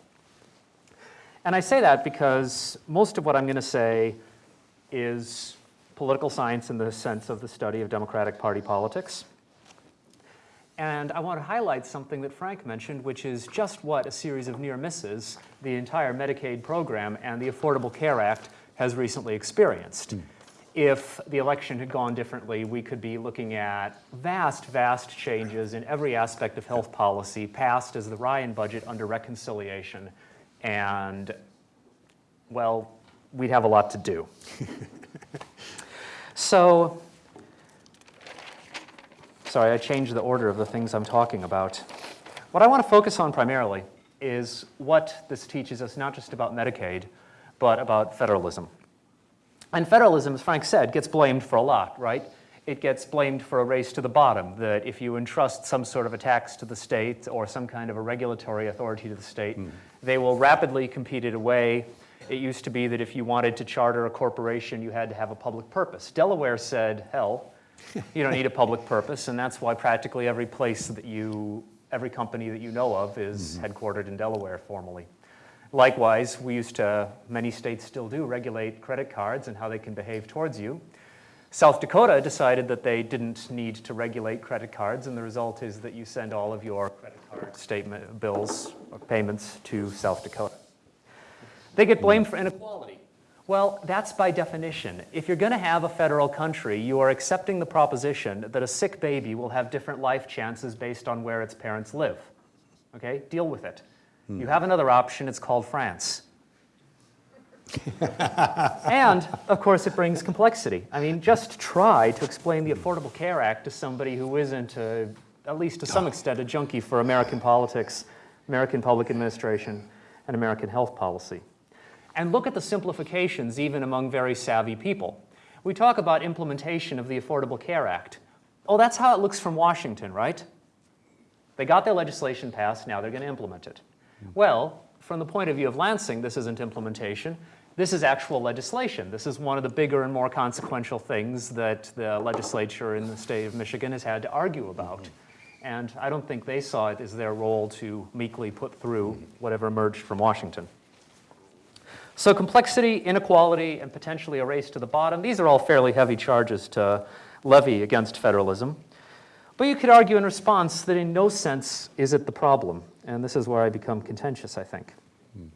And I say that because most of what I'm going to say is political science in the sense of the study of Democratic Party politics. And I want to highlight something that Frank mentioned, which is just what a series of near misses the entire Medicaid program and the Affordable Care Act has recently experienced. Mm if the election had gone differently, we could be looking at vast, vast changes in every aspect of health policy passed as the Ryan budget under reconciliation. And, well, we'd have a lot to do. (laughs) so, sorry, I changed the order of the things I'm talking about. What I want to focus on primarily is what this teaches us not just about Medicaid, but about federalism. And federalism, as Frank said, gets blamed for a lot, right? It gets blamed for a race to the bottom, that if you entrust some sort of a tax to the state or some kind of a regulatory authority to the state, mm. they will rapidly compete it away. It used to be that if you wanted to charter a corporation, you had to have a public purpose. Delaware said, hell, (laughs) you don't need a public purpose, and that's why practically every place that you, every company that you know of is mm -hmm. headquartered in Delaware formally. Likewise, we used to, many states still do, regulate credit cards and how they can behave towards you. South Dakota decided that they didn't need to regulate credit cards, and the result is that you send all of your credit card statement bills or payments to South Dakota. They get blamed for inequality. Well, that's by definition. If you're going to have a federal country, you are accepting the proposition that a sick baby will have different life chances based on where its parents live. Okay? Deal with it. You have another option, it's called France. (laughs) and, of course, it brings complexity. I mean, just try to explain the Affordable Care Act to somebody who isn't, a, at least to some extent, a junkie for American politics, American public administration, and American health policy. And look at the simplifications even among very savvy people. We talk about implementation of the Affordable Care Act. Oh, that's how it looks from Washington, right? They got their legislation passed, now they're going to implement it. Well, from the point of view of Lansing, this isn't implementation. This is actual legislation. This is one of the bigger and more consequential things that the legislature in the state of Michigan has had to argue about. And I don't think they saw it as their role to meekly put through whatever emerged from Washington. So complexity, inequality, and potentially a race to the bottom, these are all fairly heavy charges to levy against federalism. But you could argue in response that in no sense is it the problem. And this is where I become contentious, I think. Hmm.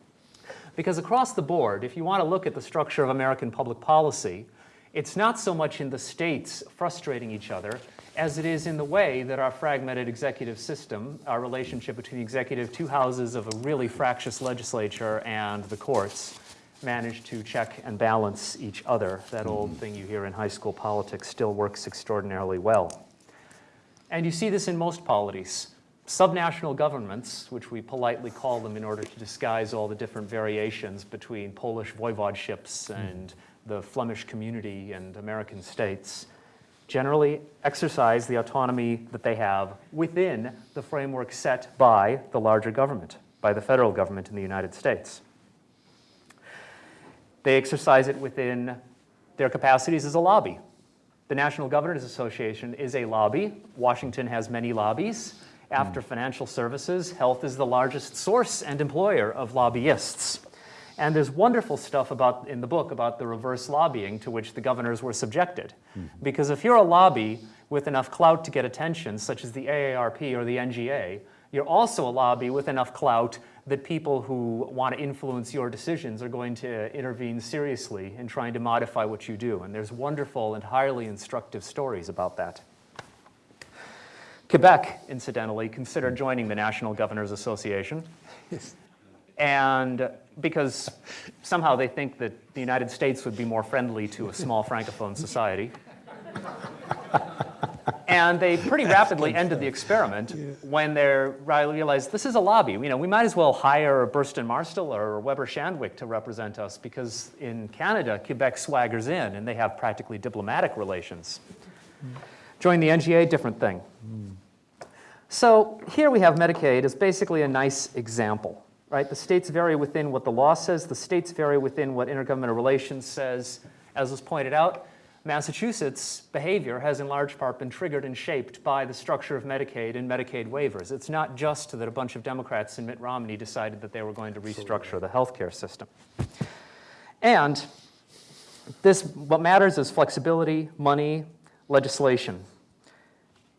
Because across the board, if you want to look at the structure of American public policy, it's not so much in the states frustrating each other as it is in the way that our fragmented executive system, our relationship between the executive two houses of a really fractious legislature and the courts, manage to check and balance each other. That old hmm. thing you hear in high school politics still works extraordinarily well. And you see this in most polities. Subnational governments, which we politely call them in order to disguise all the different variations between Polish voivodeships hmm. and the Flemish community and American states, generally exercise the autonomy that they have within the framework set by the larger government, by the federal government in the United States. They exercise it within their capacities as a lobby. The National Governors Association is a lobby. Washington has many lobbies. After financial services, health is the largest source and employer of lobbyists. And there's wonderful stuff about, in the book about the reverse lobbying to which the governors were subjected. Mm-hmm. Because if you're a lobby with enough clout to get attention, such as the AARP or the NGA, you're also a lobby with enough clout that people who want to influence your decisions are going to intervene seriously in trying to modify what you do. And there's wonderful and highly instructive stories about that. Quebec, incidentally, considered joining the National Governors Association. And because somehow they think that the United States would be more friendly to a small francophone society. And they pretty rapidly ended the experiment when they realized this is a lobby. You know, we might as well hire a Burson Marsteller or Weber Shandwick to represent us because in Canada, Quebec swaggers in and they have practically diplomatic relations. Join the NGA, different thing. So here we have Medicaid as basically a nice example, right? The states vary within what the law says. The states vary within what intergovernmental relations says. As was pointed out, Massachusetts' behavior has in large part been triggered and shaped by the structure of Medicaid and Medicaid waivers. It's not just that a bunch of Democrats and Mitt Romney decided that they were going to restructure the healthcare system. And this, what matters is flexibility, money, legislation.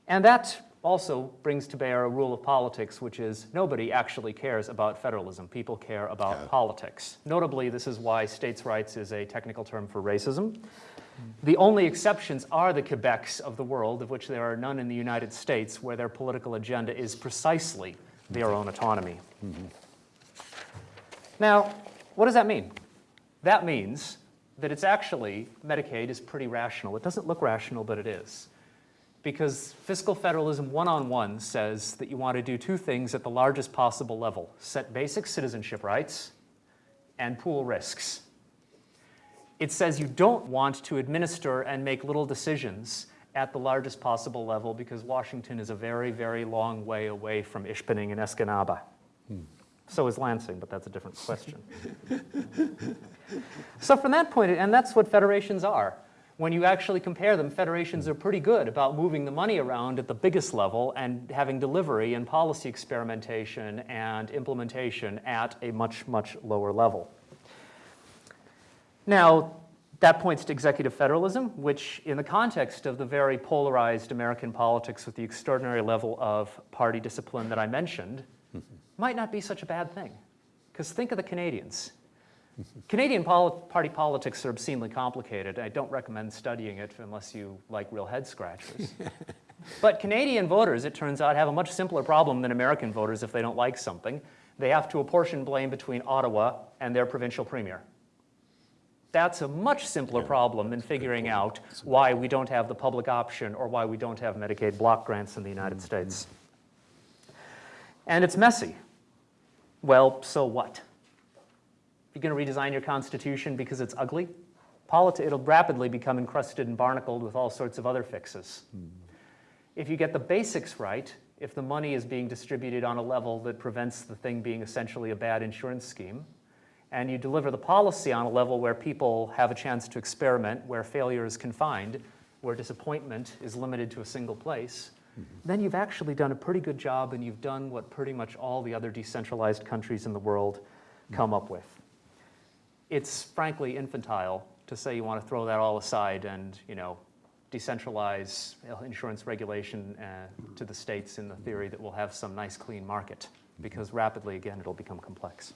And that also brings to bear a rule of politics, which is nobody actually cares about federalism. People care about Yeah. politics. Notably, this is why states' rights is a technical term for racism. The only exceptions are the Quebecs of the world, of which there are none in the United States, where their political agenda is precisely their own autonomy. Mm-hmm. Now, what does that mean? That means that it's actually, Medicaid is pretty rational. It doesn't look rational, but it is. Because fiscal federalism one-on-one says that you want to do two things at the largest possible level. Set basic citizenship rights and pool risks. It says you don't want to administer and make little decisions at the largest possible level because Washington is a very, very long way away from Ishpeming and Escanaba. Hmm. So is Lansing, but that's a different question. so from that point, and that's what federations are. When you actually compare them, federations are pretty good about moving the money around at the biggest level and having delivery and policy experimentation and implementation at a much, much lower level. Now, That points to executive federalism, which, in the context of the very polarized American politics with the extraordinary level of party discipline that I mentioned, might not be such a bad thing. Because think of the Canadians. (laughs) Canadian poli- party politics are obscenely complicated. I don't recommend studying it unless you like real head scratchers. (laughs) but Canadian voters, it turns out, have a much simpler problem than American voters if they don't like something. They have to apportion blame between Ottawa and their provincial premier. That's a much simpler problem than figuring out why we don't have the public option or why we don't have Medicaid block grants in the United States. And it's messy. Well, so what? You're going to redesign your constitution because it's ugly? Politi- it'll rapidly become encrusted and barnacled with all sorts of other fixes. Hmm. If you get the basics right, if the money is being distributed on a level that prevents the thing being essentially a bad insurance scheme, and you deliver the policy on a level where people have a chance to experiment, where failure is confined, where disappointment is limited to a single place, then you've actually done a pretty good job and you've done what pretty much all the other decentralized countries in the world come up with. It's frankly infantile to say you want to throw that all aside and, you know, decentralize insurance regulation uh, to the states in the theory that we'll have some nice clean market because rapidly again it'll become complex.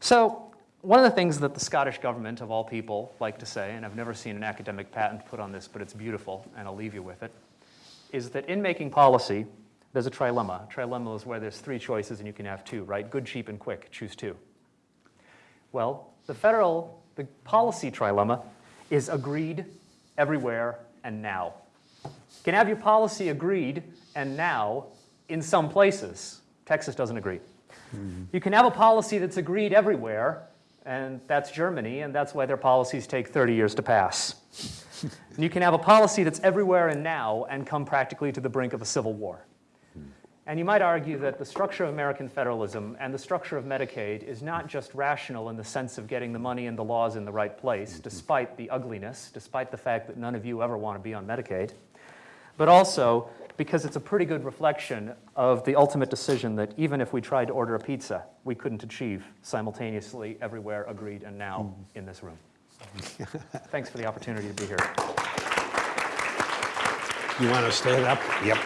So one of the things that the Scottish government, of all people, like to say, and I've never seen an academic patent put on this, but it's beautiful, and I'll leave you with it, is that in making policy, there's a trilemma. A trilemma is where there's three choices and you can have two, right? Good, cheap, and quick. Choose two. Well, the federal, the policy trilemma is agreed everywhere and now. You can have your policy agreed and now in some places. Texas doesn't agree. Mm-hmm. You can have a policy that's agreed everywhere, and that's Germany, and that's why their policies take 30 years to pass. And you can have a policy that's everywhere and now and come practically to the brink of a civil war. And you might argue that the structure of American federalism and the structure of Medicaid is not just rational in the sense of getting the money and the laws in the right place, mm-hmm. despite the ugliness, despite the fact that none of you ever want to be on Medicaid, but also because it's a pretty good reflection of the ultimate decision that even if we tried to order a pizza, we couldn't achieve simultaneously everywhere agreed and now mm-hmm. in this room. Thanks for the opportunity to be here. You want to stand up? Yep.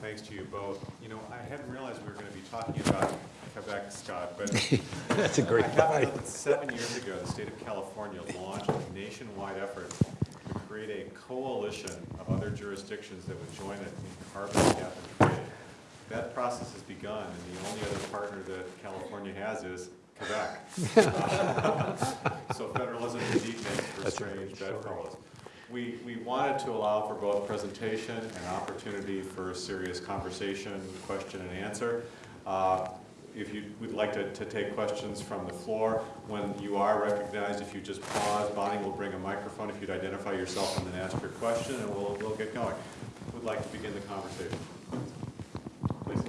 Thanks to you both. You know, I hadn't realized we were going to be talking about Quebec, Scott, but (laughs) That's a great I point. seven years ago, the state of California launched a nationwide effort to create a coalition of other jurisdictions that would join it in carbon cap and trade. That process has begun, and the only other partner that California has is Quebec. (laughs) So federalism indeed makes for strange bedfellows. We, we wanted to allow for both presentation and opportunity for serious conversation, question and answer. Uh, If you would like to, to take questions from the floor, when you are recognized, if you just pause, Bonnie will bring a microphone if you'd identify yourself and then ask your question, and we'll, we'll get going. Who'd like to begin the conversation? Please.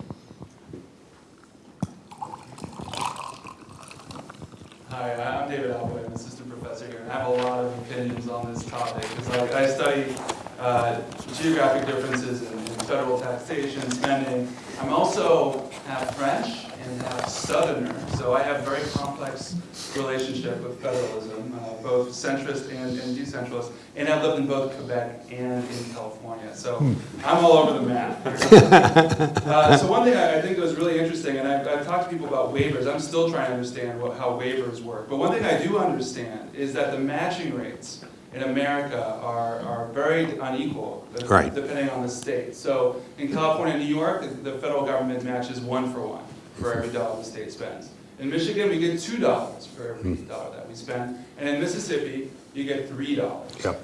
Hi, I'm David Albouy, I'm assistant professor here, and I have a lot of opinions on this topic, because like, I study uh, geographic differences in in federal taxation, spending. I'm also half French and half Southerner, so I have a very complex relationship with federalism, uh, both centrist and and decentralist, and I've lived in both Quebec and in California, so I'm all over the map. (laughs) Uh, So one thing I I think was really interesting, and I've, I've talked to people about waivers, I'm still trying to understand what, how waivers work. But one thing I do understand is that the matching rates in America are, are very unequal. uh, Right. Depending on the state. So in California and New York, the the federal government matches one for one for every dollar the state spends. In Michigan, we get two dollars for every hmm. dollar that we spend. And in Mississippi, you get three dollars. Yep.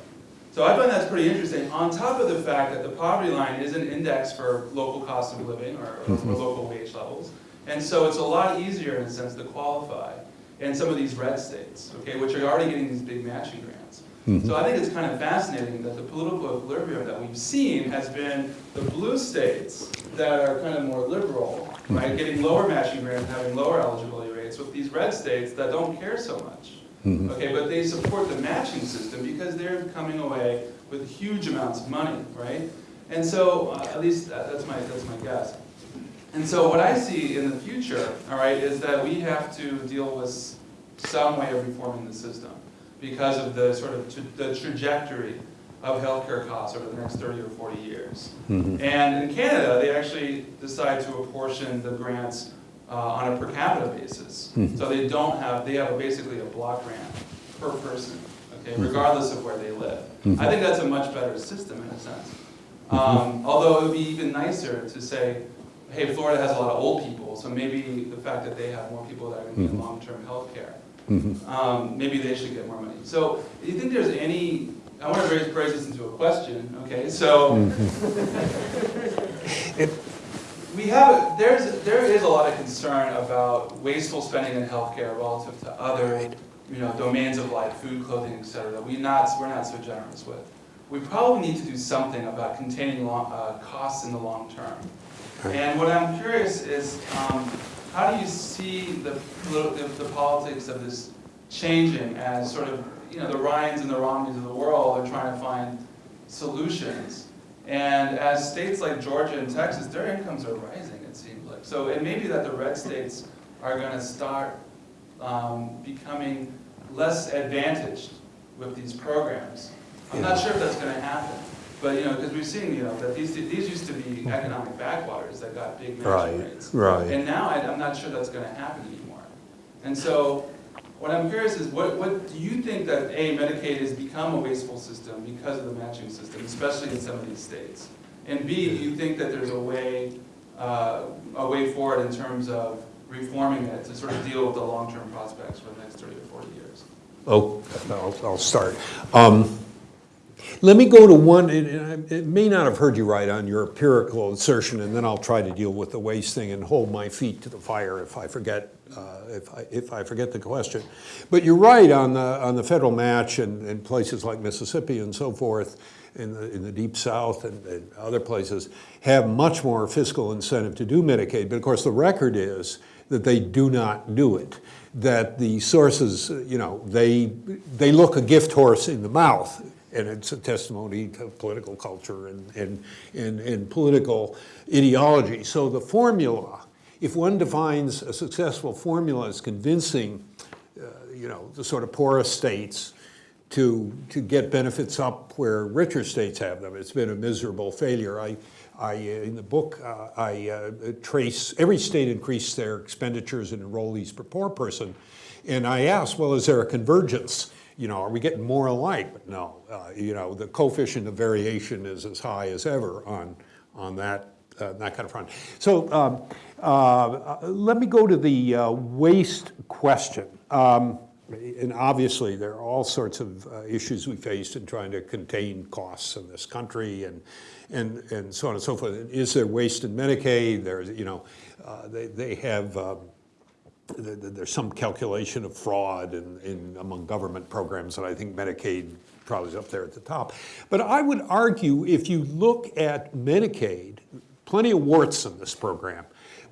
So I find that's pretty interesting, on top of the fact that the poverty line is an index for local cost of living or, or for local wage levels. And so it's a lot easier in a sense to qualify in some of these red states, okay, which are already getting these big matching grants. Mm-hmm. So I think it's kind of fascinating that the political equilibrium that we've seen has been the blue states that are kind of more liberal, mm-hmm. right, getting lower matching grants, and having lower eligibility rates, with these red states that don't care so much. Mm-hmm. Okay, but they support the matching system because they're coming away with huge amounts of money, right? And so, uh, at least that- that's my, that's my guess. And so what I see in the future, all right, is that we have to deal with some way of reforming the system because of the sort of tra- the trajectory of healthcare costs over the next 30 or 40 years. Mm-hmm. And in Canada, they actually decide to apportion the grants uh, on a per capita basis. Mm-hmm. So they don't have, they have a- basically a block grant per person, okay, mm-hmm. regardless of where they live. I think that's a much better system in a sense. Um, Although it would be even nicer to say, hey, Florida has a lot of old people, so maybe the fact that they have more people that are going to be in long-term healthcare, um, maybe they should get more money. So do you think there's any, I want to raise, this into a question, okay? So (laughs) we have, there's, there is a lot of concern about wasteful spending in healthcare relative to other, you know, domains of life, food, clothing, et cetera, that we not, we're not so generous with. We probably need to do something about containing long, uh, costs in the long term. And what I'm curious is, um, how do you see the, the the politics of this changing as sort of, you know, the Ryans and the Romneys of the world are trying to find solutions? And as states like Georgia and Texas, their incomes are rising, it seems like. So it may be that the red states are gonna start um, becoming less advantaged with these programs. I'm not sure if that's gonna happen, but, you know, because we've seen, you know, that these, these used to be economic backwaters that got big Right, matching rates. right. And now I- I'm not sure that's gonna happen anymore. And so, what I'm curious is, what, what, do you think that, A, Medicaid has become a wasteful system because of the matching system, especially in some of these states? And B, do you think that there's a way, uh, a way forward in terms of reforming it to sort of deal with the long-term prospects for the next thirty or forty years? Oh, I'll, I'll start. Um, Let me go to one, it may not have heard you right on your empirical assertion, and then I'll try to deal with the waste thing and hold my feet to the fire if I forget, uh, if I, if I forget the question. But you're right on the, on the federal match and, and places like Mississippi and so forth, in the, in the deep south and, and other places, have much more fiscal incentive to do Medicaid. But of course, the record is that they do not do it. That the sources, you know, they, they look a gift horse in the mouth, and it's a testimony to political culture and, and, and, and political ideology. So the formula, if one defines a successful formula as convincing, uh, you know, the sort of poorest states to, to get benefits up where richer states have them. It's been a miserable failure. I, I, uh, in the book, uh, I uh, trace, every state increased their expenditures and enrollees per poor person. And I asked, well, is there a convergence? You know, are we getting more alike? But no, uh, you know, the coefficient of variation is as high as ever on, on that, uh, that kind of front. So um, uh, let me go to the uh, waste question. Um, and obviously, there are all sorts of uh, issues we faced in trying to contain costs in this country and, and, and so on and so forth. Is there waste in Medicaid? There's, you know, uh, they, they have, um, there's some calculation of fraud in, in, among government programs, and I think Medicaid probably is up there at the top. But I would argue if you look at Medicaid, plenty of warts in this program,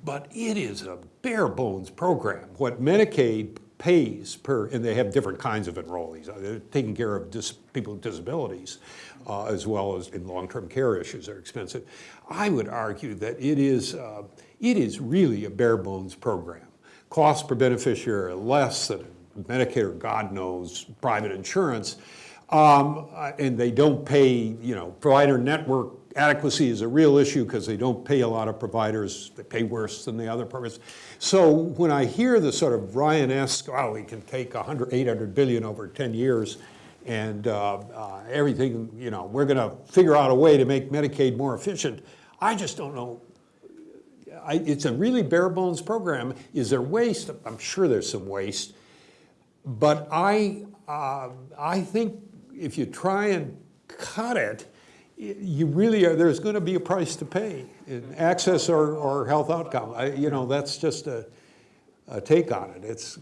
but it is a bare bones program. What Medicaid pays per, and they have different kinds of enrollees. Uh, They're taking care of people with disabilities uh, as well as in long-term care issues are expensive. I would argue that it is, uh, it is really a bare bones program. Cost per beneficiary less than Medicare, or God knows, private insurance. Um, uh, and they don't pay, you know, provider network adequacy is a real issue because they don't pay a lot of providers. They pay worse than the other providers. So when I hear the sort of Ryan-esque, oh, we can take 100, 800 billion over 10 years and uh, uh, everything, you know, we're going to figure out a way to make Medicaid more efficient. I just don't know. I, it's a really bare bones program. Is there waste? I'm sure there's some waste. But I, uh, I think if you try and cut it, you really are, there's going to be a price to pay in access or, or health outcome. I, you know, that's just a, a take on it. It's,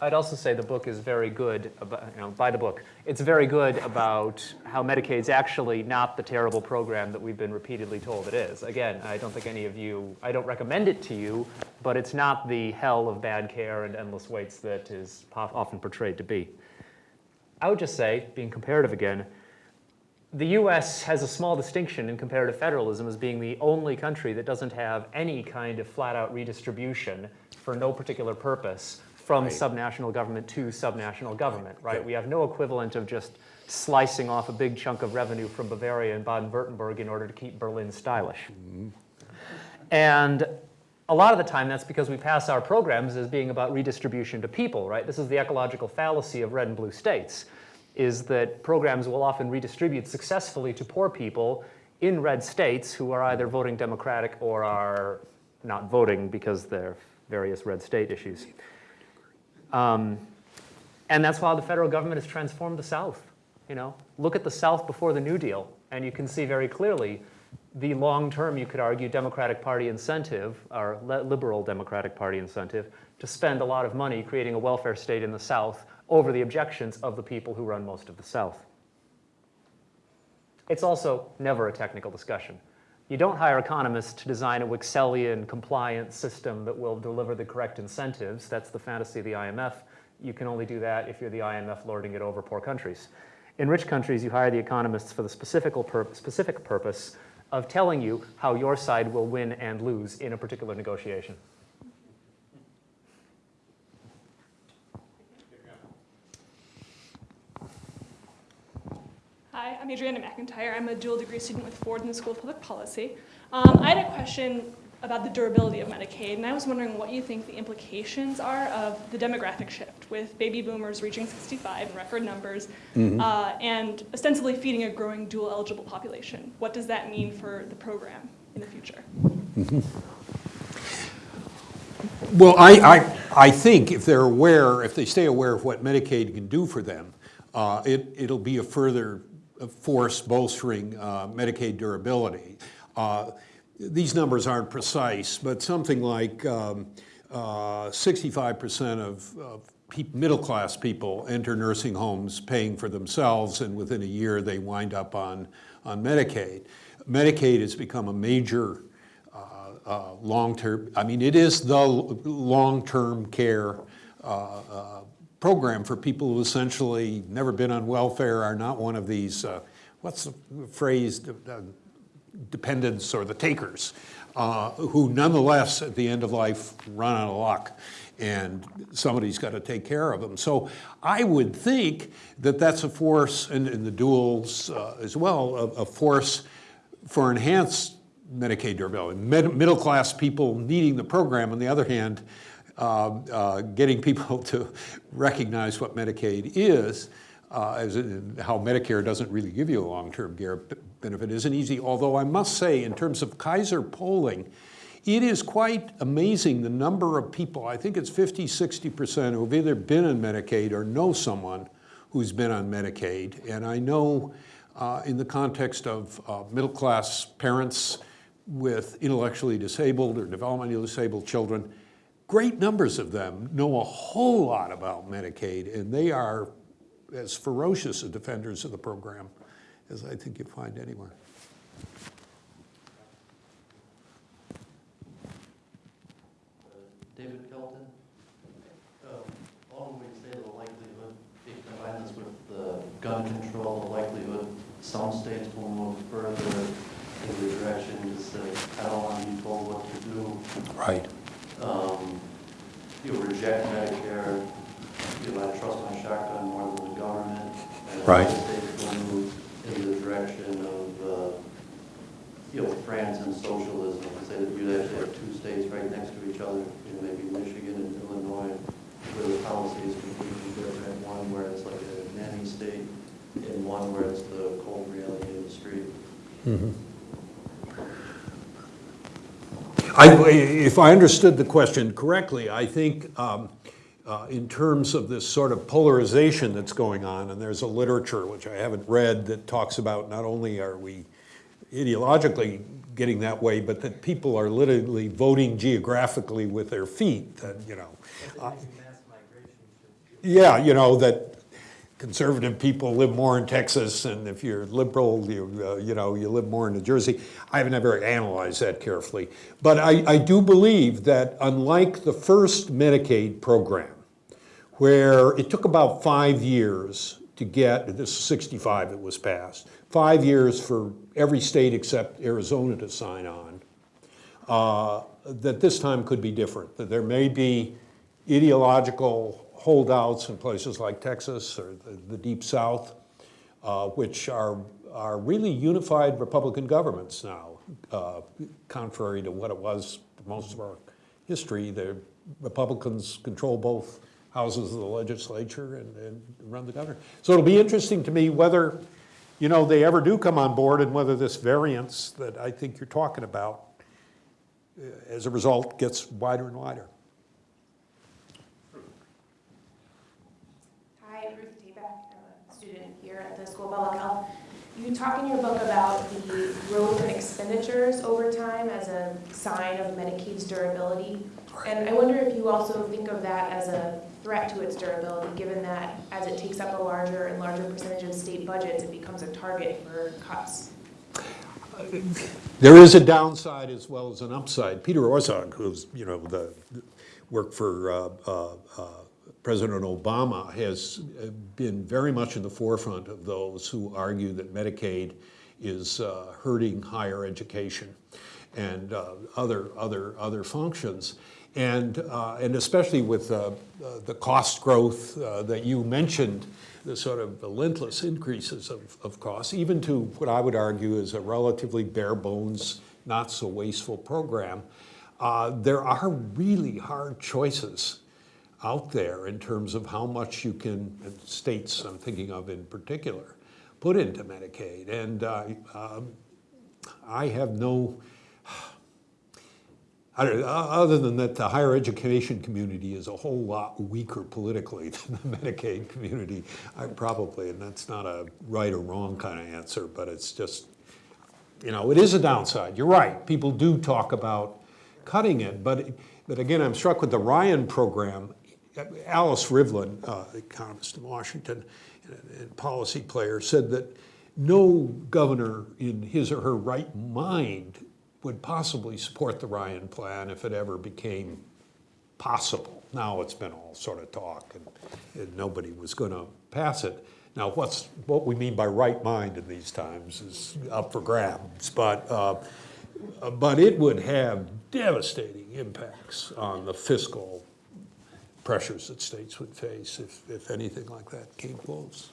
I'd also say the book is very good about, you know, buy the book. It's very good about how Medicaid's actually not the terrible program that we've been repeatedly told it is. Again, I don't think any of you, I don't recommend it to you, but it's not the hell of bad care and endless waits that is often portrayed to be. I would just say, being comparative again, the US has a small distinction in comparative federalism as being the only country that doesn't have any kind of flat-out redistribution for no particular purpose from Right. subnational government to subnational government, right? We have no equivalent of just slicing off a big chunk of revenue from Bavaria and Baden-Württemberg in order to keep Berlin stylish. Mm-hmm. And a lot of the time, that's because we pass our programs as being about redistribution to people, right? This is the ecological fallacy of red and blue states, is that programs will often redistribute successfully to poor people in red states who are either voting Democratic or are not voting because they're various red state issues. Um, and that's why the federal government has transformed the South. You know, look at the South before the New Deal, and you can see very clearly the long-term, you could argue, Democratic Party incentive, or liberal Democratic Party incentive, to spend a lot of money creating a welfare state in the South over the objections of the people who run most of the South. It's also never a technical discussion. You don't hire economists to design a Wicksellian compliance system that will deliver the correct incentives. That's the fantasy of the IMF. You can only do that if you're the IMF lording it over poor countries. In rich countries, you hire the economists for the specific, pur- specific purpose of telling you how your side will win and lose in a particular negotiation. Hi, I'm Adriana McIntyre. I'm a dual degree student with Ford in the School of Public Policy. Um, I had a question about the durability of Medicaid, and I was wondering what you think the implications are of the demographic shift with baby boomers reaching 65 in record numbers uh, and ostensibly feeding a growing dual eligible population. What does that mean for the program in the future? Well, I, I, I think if they're aware, if they stay aware of what Medicaid can do for them, uh, it, it'll be a further force bolstering uh, Medicaid durability. Uh, These numbers aren't precise, but something like um, uh, 65% of, of middle-class people enter nursing homes paying for themselves, and within a year, they wind up on, on Medicaid. Medicaid has become a major uh, long-term, I mean, it is the long-term care uh, uh, program for people who essentially never been on welfare, are not one of these, uh, what's the phrase, dependents or the takers, uh, who nonetheless, at the end of life, run out of luck, and somebody's got to take care of them. So I would think that that's a force, and, and the duals uh, as well, a, a force for enhanced Medicaid durability. Mid- middle-class people needing the program, on the other hand, getting people (laughs) to recognize what Medicaid is, uh, as in how Medicare doesn't really give you a long-term care benefit isn't easy. Although I must say, in terms of Kaiser polling, it is quite amazing the number of people, I think it's 50, 60% who've either been on Medicaid or know someone who's been on Medicaid. And I know uh, in the context of uh, middle-class parents with intellectually disabled or developmentally disabled children, great numbers of them know a whole lot about Medicaid, and they are as ferocious a defenders of the program as I think you find anywhere. David Kelton. Um, All we say the likelihood, if you combine this with the gun control, the likelihood some states will move further in the direction just that I don't want to be told what to do. Right. Um, You'll reject Medicare, you'll I trust my shotgun more than the government. And Right. other states will move in the direction of, uh, you know, France and socialism. Say that you actually have two states right next to each other, you know, maybe Michigan and Illinois, where the policy is completely different. One where it's like a nanny state, and one where it's the cold reality of the street. I, if I understood the question correctly, I think um, uh, in terms of this sort of polarization that's going on, and there's a literature which I haven't read that talks about not only are we ideologically getting that way, but that people are literally voting geographically with their feet, that, you know. uh, Yeah, you know, that conservative people live more in Texas, and if you're liberal, you, uh, you know, you live more in New Jersey. I have never analyzed that carefully. But I, I do believe that unlike the first Medicaid program, where it took about five years to get, this 65 it was passed, five years for every state except Arizona to sign on, uh, that this time could be different, that there may be ideological holdouts in places like Texas or the, the Deep South, uh, which are, are really unified Republican governments now, uh, contrary to what it was most of our history. The Republicans control both houses of the legislature and, and run the government. So it'll be interesting to me whether, you know, they ever do come on board and whether this variance that I think you're talking about, uh, as a result, gets wider and wider. Hi, Ruth Tabak, I'm a student here at the School of Public Health. You talk in your book about the growth in expenditures over time as a sign of Medicaid's durability. And I wonder if you also think of that as a threat to its durability, given that as it takes up a larger and larger percentage of state budgets, it becomes a target for cuts. There is a downside as well as an upside. Peter Orszag, who's, you know, the, worked for uh, uh, uh, President Obama, has uh, been very much in the forefront of those who argue that Medicaid is uh, hurting higher education and uh, other, other, other functions. And, uh, and especially with uh, the cost growth uh, that you mentioned, the sort of relentless increases of, of costs, even to what I would argue is a relatively bare bones, not so wasteful program, there are really hard choices out there in terms of how much you can, states I'm thinking of in particular, put into Medicaid. And uh, um, I have no, don't, other than that, the higher education community is a whole lot weaker politically (laughs) than the Medicaid community. I probably, and that's not a right or wrong kind of answer, but it's just, you know, it is a downside. You're right. People do talk about cutting it, but, but again, I'm struck with the Ryan program. Alice Rivlin, uh, economist in Washington and, and policy player, said that no governor in his or her right mind would possibly support the Ryan plan if it ever became possible. Now it's been all sort of talk and, and nobody was going to pass it. Now what's, what we mean by right mind in these times is up for grabs, but, uh, but it would have devastating impacts on the fiscal pressures that states would face if, if anything like that came close.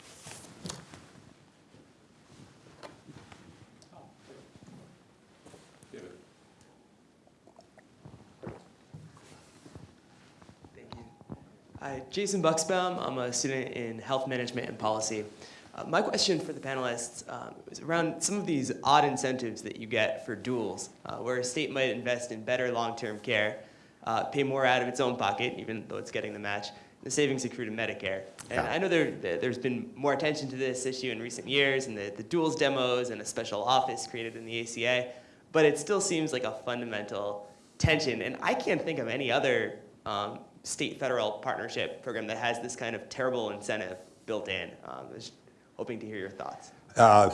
Hi, Jason Bucksbaum. I'm a student in health management and policy. Uh, my question for the panelists um, is around some of these odd incentives that you get for duals, uh, where a state might invest in better long-term care, uh, pay more out of its own pocket, even though it's getting the match, the savings accrue to Medicare. And I know there, there- there's been more attention to this issue in recent years, and the, the duals demos and a special office created in the ACA, but it still seems like a fundamental tension. And I can't think of any other um, state-federal partnership program that has this kind of terrible incentive built in. Um, I was hoping to hear your thoughts. Uh,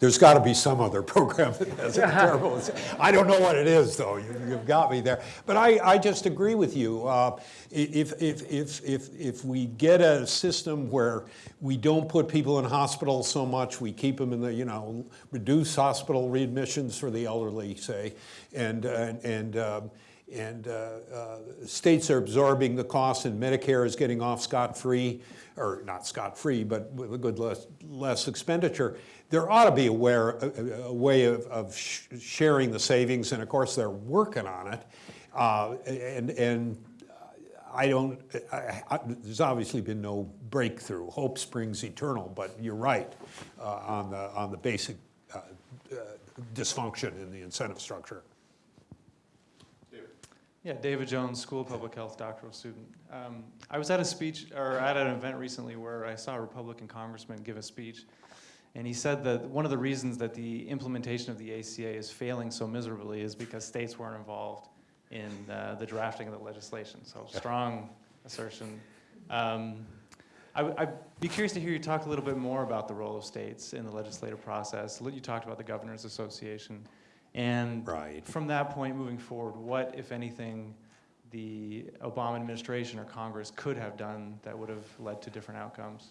There's got to be some other program that has a terrible, I don't know what it is, though, You- you've got me there. But I, I just agree with you. Uh, If, if, if, if, if we get a system where we don't put people in hospitals so much, we keep them in the, you know, reduce hospital readmissions for the elderly, say, and, and, and um, and uh, uh, states are absorbing the costs and Medicare is getting off scot-free, or not scot-free, but with a good less, less expenditure. There ought to be a, a, a way of, of sh sharing the savings, and of course they're working on it. Uh, and, and I don't, I, I, there's obviously been no breakthrough. Hope springs eternal, but you're right uh, on, the, on the basic uh, uh, dysfunction in the incentive structure. Yeah, David Jones, School of Public Health doctoral student. Um, I was at a speech, or at an event recently where I saw a Republican congressman give a speech, and he said that one of the reasons that the implementation of the ACA is failing so miserably is because states weren't involved in uh, the drafting of the legislation. So strong assertion. Um, I would I'd be curious to hear you talk a little bit more about the role of states in the legislative process. You talked about the Governors Association. And Right. from that point moving forward, what, if anything, the Obama administration or Congress could have done that would have led to different outcomes?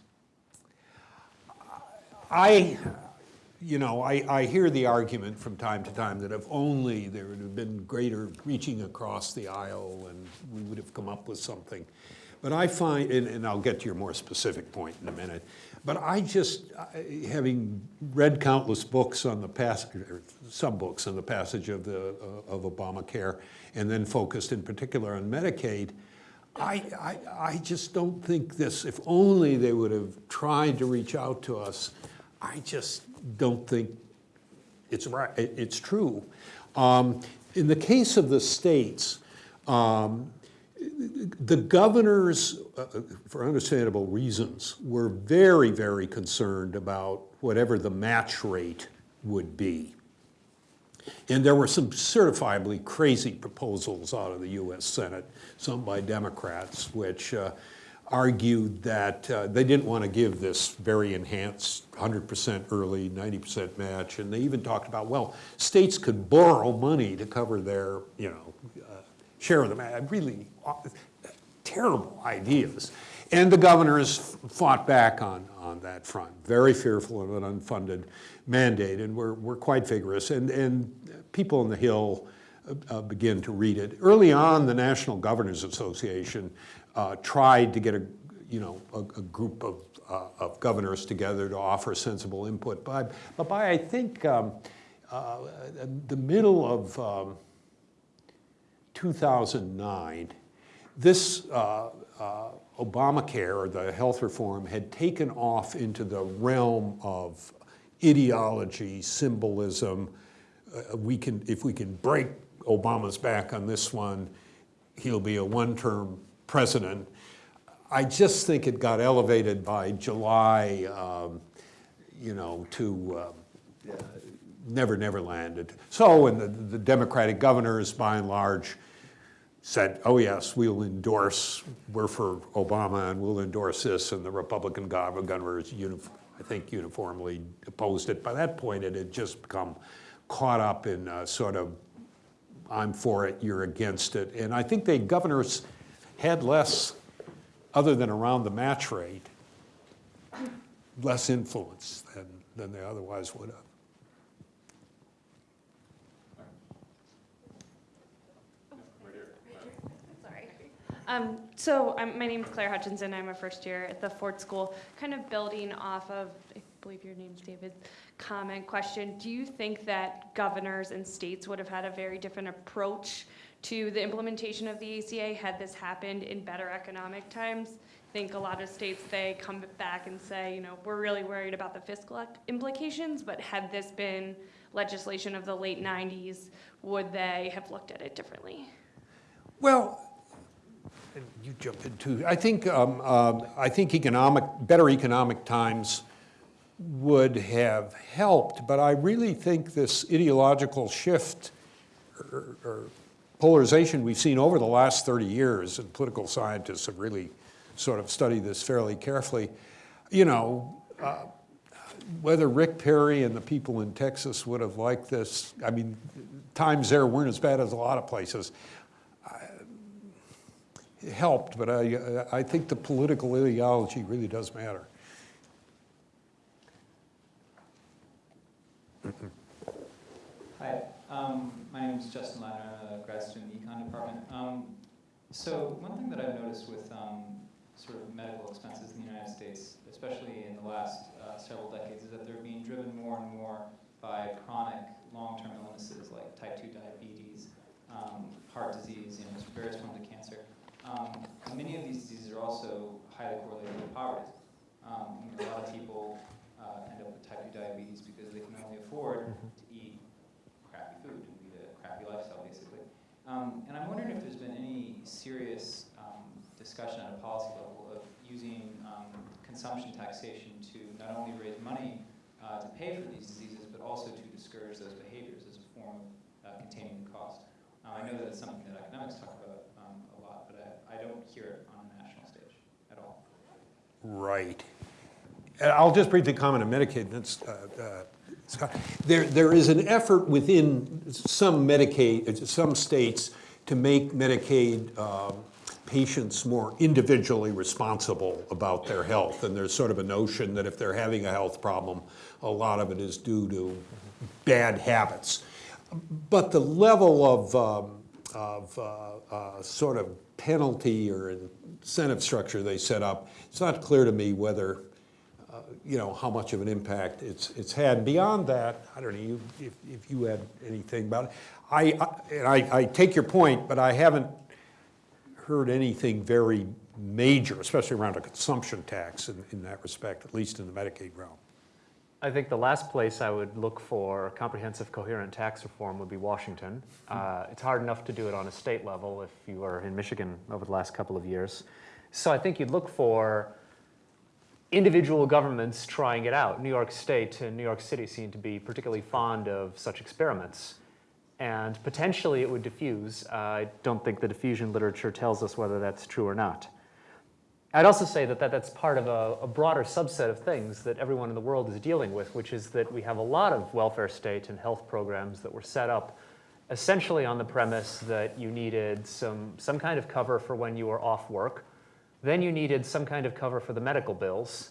I, you know, I, I hear the argument from time to time that if only there would have been greater reaching across the aisle and we would have come up with something. But I find, and, and I'll get to your more specific point in a minute, but I just, having read countless books on the passage, some books on the passage of the, uh, of Obamacare, and then focused in particular on Medicaid, I, I, I just don't think this, if only they would have tried to reach out to us, I just don't think it's right, it's true. Um, In the case of the states, um, the governors, uh, for understandable reasons, were very, very concerned about whatever the match rate would be. And there were some certifiably crazy proposals out of the US Senate, some by Democrats, which uh, argued that uh, they didn't want to give this very enhanced 100% early, 90% match. And they even talked about, well, states could borrow money to cover their, you know, uh, share of the match. Really uh, terrible ideas. And the governors fought back on, on that front, very fearful of an unfunded mandate, and were, were quite vigorous. And, and people on the Hill uh, begin to read it. Early on, the National Governors Association uh, tried to get a, you know, a, a group of, uh, of governors together to offer sensible input. But, but by, I think, um, uh, the middle of um, 2009, this uh, uh, Obamacare, or the health reform, had taken off into the realm of ideology, symbolism. Uh, we can, if we can break Obama's back on this one, he'll be a one-term president. I just think it got elevated by July, um, you know, to uh, never, never landed. So, and the, the Democratic governors, by and large, said, oh yes, we'll endorse, we're for Obama and we'll endorse this, and the Republican governors, I think uniformly opposed it. By that point, it had just become caught up in sort of, I'm for it, you're against it. And I think the governors had less, other than around the match rate, less influence than, than they otherwise would have. Um, so my name's Claire Hutchinson. I'm a first year at the Ford School. Kind of building off of, I believe your name's David, comment question. Do you think that governors and states would have had a very different approach to the implementation of the ACA had this happened in better economic times? I think a lot of states, they come back and say, you know, we're really worried about the fiscal implications, but had this been legislation of the late 90s, would they have looked at it differently? Well, and you jump into, I think, um, um, I think economic, better economic times would have helped, but I really think this ideological shift or, or polarization we've seen over the last 30 years, and political scientists have really sort of studied this fairly carefully, you know, uh, whether Rick Perry and the people in Texas would have liked this, I mean, times there weren't as bad as a lot of places. Helped, but I, I think the political ideology really does matter. Hi, um, my name is Justin Ladner. I'm a grad student in the econ department. Um, so one thing that I've noticed with um, sort of medical expenses in the United States, especially in the last uh, several decades, is that they're being driven more and more by chronic long-term illnesses like type 2 diabetes, um, heart disease, you know, various forms of cancer. Um, many of these diseases are also highly correlated with poverty. Um, you know, a lot of people uh, end up with type 2 diabetes because they can only afford to eat crappy food and lead a crappy lifestyle, basically. Um, and I'm wondering if there's been any serious um, discussion at a policy level of using um, consumption taxation to not only raise money uh, to pay for these diseases, but also to discourage those behaviors as a form of uh, containing the cost. I know that it's something that academics talk about um, a lot, but I, don't hear it on a national stage at all. Right. I'll just briefly comment on Medicaid. That's, uh, uh, There, there is an effort within some Medicaid, some states to make Medicaid um, patients more individually responsible about their health. And there's sort of a notion that if they're having a health problem, a lot of it is due to bad habits. But the level of, um, of uh, uh, sort of penalty or incentive structure they set up, it's not clear to me whether, uh, you know, how much of an impact it's, it's had. Beyond that, I don't know you, if, if you had anything about it. I, I, and I, I take your point, but I haven't heard anything very major, especially around a consumption tax in, in that respect, at least in the Medicaid realm. I think the last place I would look for comprehensive coherent tax reform would be Washington. Uh, it's hard enough to do it on a state level if you were in Michigan over the last couple of years. So I think you'd look for individual governments trying it out. New York State and New York City seem to be particularly fond of such experiments. And potentially it would diffuse. Uh, I don't think the diffusion literature tells us whether that's true or not. I'd also say that, that that's part of a, a, broader subset of things that everyone in the world is dealing with, which is that we have a lot of welfare state and health programs that were set up essentially on the premise that you needed some, some kind of cover for when you were off work. Then you needed some kind of cover for the medical bills.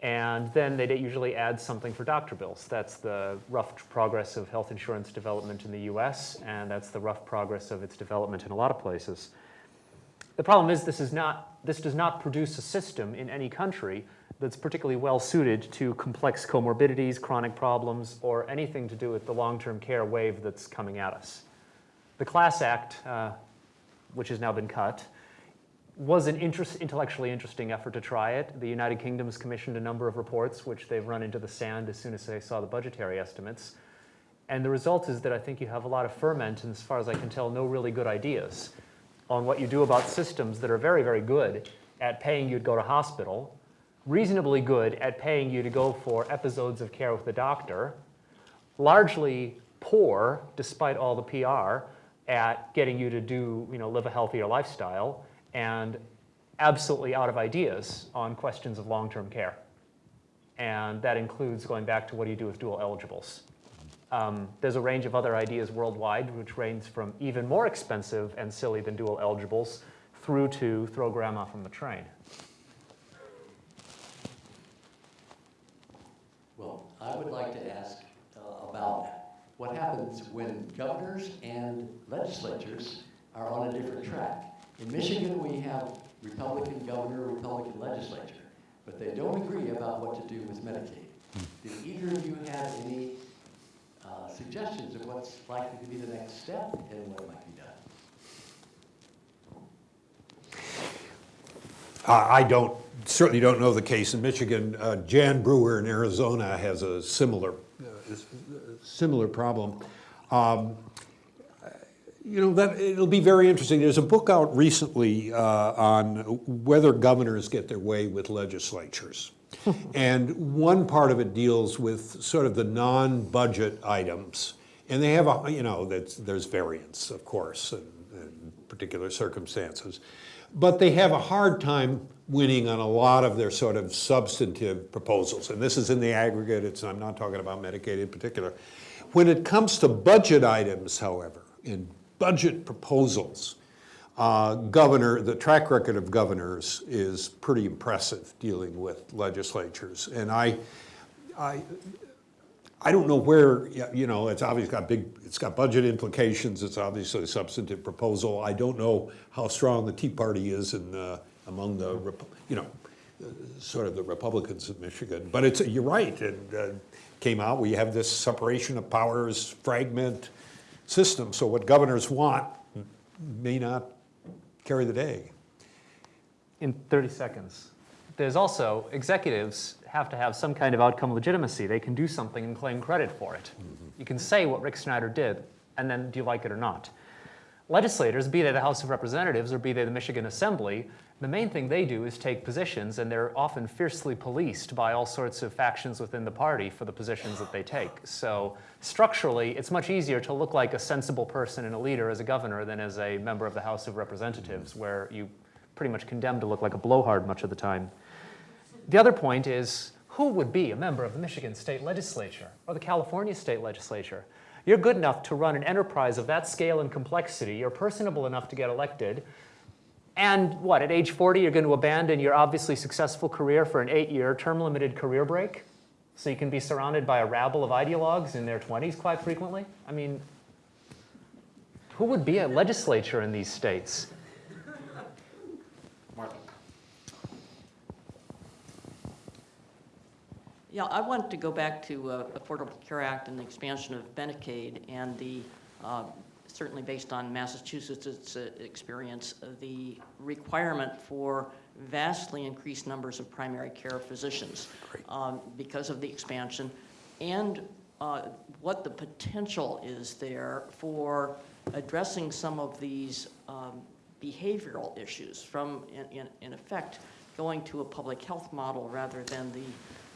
And then they usually add something for doctor bills. That's the rough progress of health insurance development in the US, and that's the rough progress of its development in a lot of places. The problem is this, is not, this does not produce a system in any country that's particularly well suited to complex comorbidities, chronic problems, or anything to do with the long-term care wave that's coming at us. The Class Act, uh, which has now been cut, was an interest, intellectually interesting effort to try it. The United Kingdom's commissioned a number of reports, which they've run into the sand as soon as they saw the budgetary estimates. And the result is that I think you have a lot of ferment, and as far as I can tell, no really good ideas on what you do about systems that are very, very good at paying you to go to hospital, reasonably good at paying you to go for episodes of care with the doctor, largely poor, despite all the PR, at getting you to do, you know, live a healthier lifestyle, and absolutely out of ideas on questions of long-term care. And that includes going back to what do you do with dual eligibles. Um, there's a range of other ideas worldwide, which range from even more expensive and silly than dual eligibles through to throw grandma from the train. Well, I would like to ask uh, about what happens when governors and legislatures are on a different track. In Michigan, we have Republican governor, Republican legislature, but they don't agree about what to do with Medicaid. Did either of you have any uh, suggestions of what's likely to be the next step and what might be done? I don't, certainly don't know the case in Michigan. Uh, Jan Brewer in Arizona has a similar, uh, similar problem. Um, you know, that, it'll be very interesting. There's a book out recently uh, on whether governors get their way with legislatures (laughs) and one part of it deals with sort of the non-budget items. And they have a, you know, there's variance, of course, in, in particular circumstances. But they have a hard time winning on a lot of their sort of substantive proposals. And this is in the aggregate, it's, I'm not talking about Medicaid in particular. When it comes to budget items, however, in budget proposals, uh, governor, the track record of governors is pretty impressive dealing with legislatures. And I, I, I don't know where, you know, it's obviously got big, it's got budget implications. It's obviously a substantive proposal. I don't know how strong the Tea Party is in, uh, among the, you know, sort of the Republicans of Michigan. But it's, you're right, and uh, came out, we have this separation of powers, fragment system. So what governors want may not carry the day. In 30 seconds. There's also, executives have to have some kind of outcome legitimacy. They can do something and claim credit for it. Mm -hmm. You can say what Rick Snyder did, and then do you like it or not? Legislators, be they the House of Representatives or be they the Michigan Assembly, the main thing they do is take positions, and they're often fiercely policed by all sorts of factions within the party for the positions that they take. So structurally, it's much easier to look like a sensible person and a leader as a governor than as a member of the House of Representatives, mm-hmm. where you pretty much condemned to look like a blowhard much of the time. The other point is, who would be a member of the Michigan state legislature or the California state legislature? You're good enough to run an enterprise of that scale and complexity, you're personable enough to get elected, And what, at age 40, you're going to abandon your obviously successful career for an eight-year term-limited career break? So you can be surrounded by a rabble of ideologues in their 20s quite frequently? I mean, who would be a legislature in these states? Martha? Yeah, I wanted to go back to uh, Affordable Care Act and the expansion of Medicaid and the, uh, certainly based on Massachusetts' experience, the requirement for vastly increased numbers of primary care physicians um, because of the expansion, and uh, what the potential is there for addressing some of these um, behavioral issues from, in- in, in effect, going to a public health model rather than the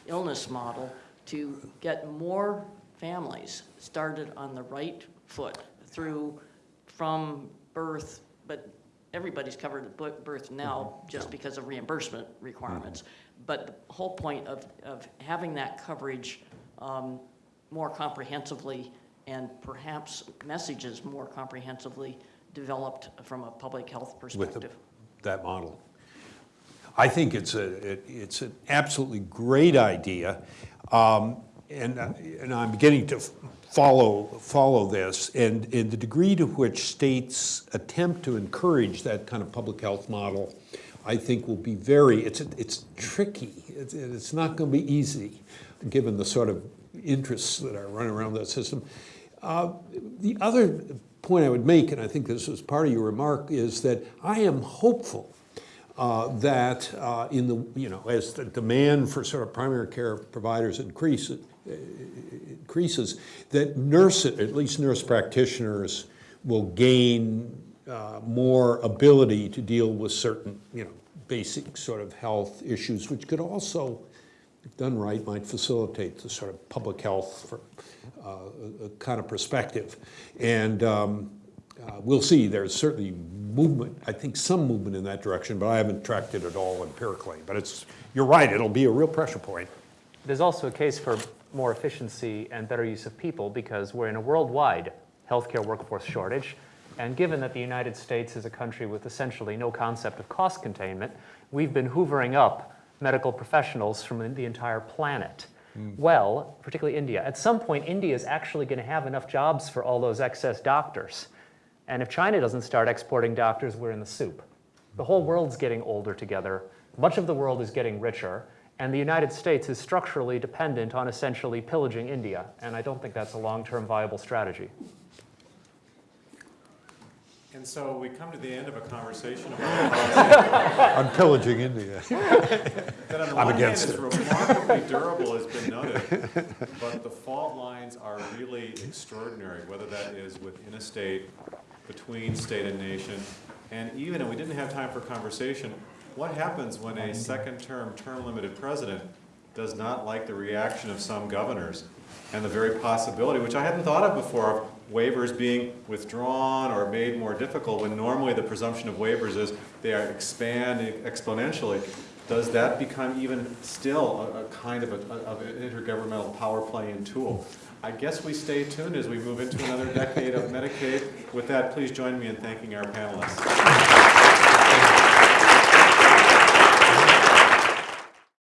illness model to get more families started on the right foot through, from birth, but everybody's covered at birth now just because of reimbursement requirements. But the whole point of, of having that coverage um, more comprehensively and perhaps messages more comprehensively developed from a public health with the- perspective. that model. I think it's a, it- it's an absolutely great idea. Um, And, uh, and I'm beginning to follow, follow this. And, in the degree to which states attempt to encourage that kind of public health model, I think will be very, it's, it's tricky. It's, it's not going to be easy, given the sort of interests that are running around that system. Uh, The other point I would make, and I think this was part of your remark, is that I am hopeful uh, that uh, in the, you know, as the demand for sort of primary care providers increases, increases, that nurse, at least nurse practitioners will gain uh, more ability to deal with certain, you know, basic sort of health issues, which could also, if done right, might facilitate the sort of public health for, uh, kind of perspective. And um, uh, we'll see, there's certainly movement, I think some movement in that direction, but I haven't tracked it at all empirically. But it's, you're right, it'll be a real pressure point. There's also a case for more efficiency and better use of people because we're in a worldwide healthcare workforce shortage. And given that the United States is a country with essentially no concept of cost containment, we've been hoovering up medical professionals from the entire planet. Hmm. Well, particularly India. At some point, India is actually going to have enough jobs for all those excess doctors. And if China doesn't start exporting doctors, we're in the soup. The whole world's getting older together. Much of the world is getting richer. And the United States is structurally dependent on essentially pillaging India. And I don't think that's a long-term viable strategy. And so we come to the end of a conversation about (laughs) policy I'm pillaging India. (laughs) that on the I'm one against is it. remarkably durable, has been noted, but the fault lines are really extraordinary, whether that is within a state, between state and nation, and even, and we didn't have time for conversation, what happens when a second-term, term-limited president does not like the reaction of some governors? And the very possibility, which I hadn't thought of before, of waivers being withdrawn or made more difficult, when normally the presumption of waivers is they are expand exponentially. Does that become even still a, a kind of, a, of an intergovernmental power playing tool? I guess we stay tuned as we move into another decade of Medicaid. With that, please join me in thanking our panelists.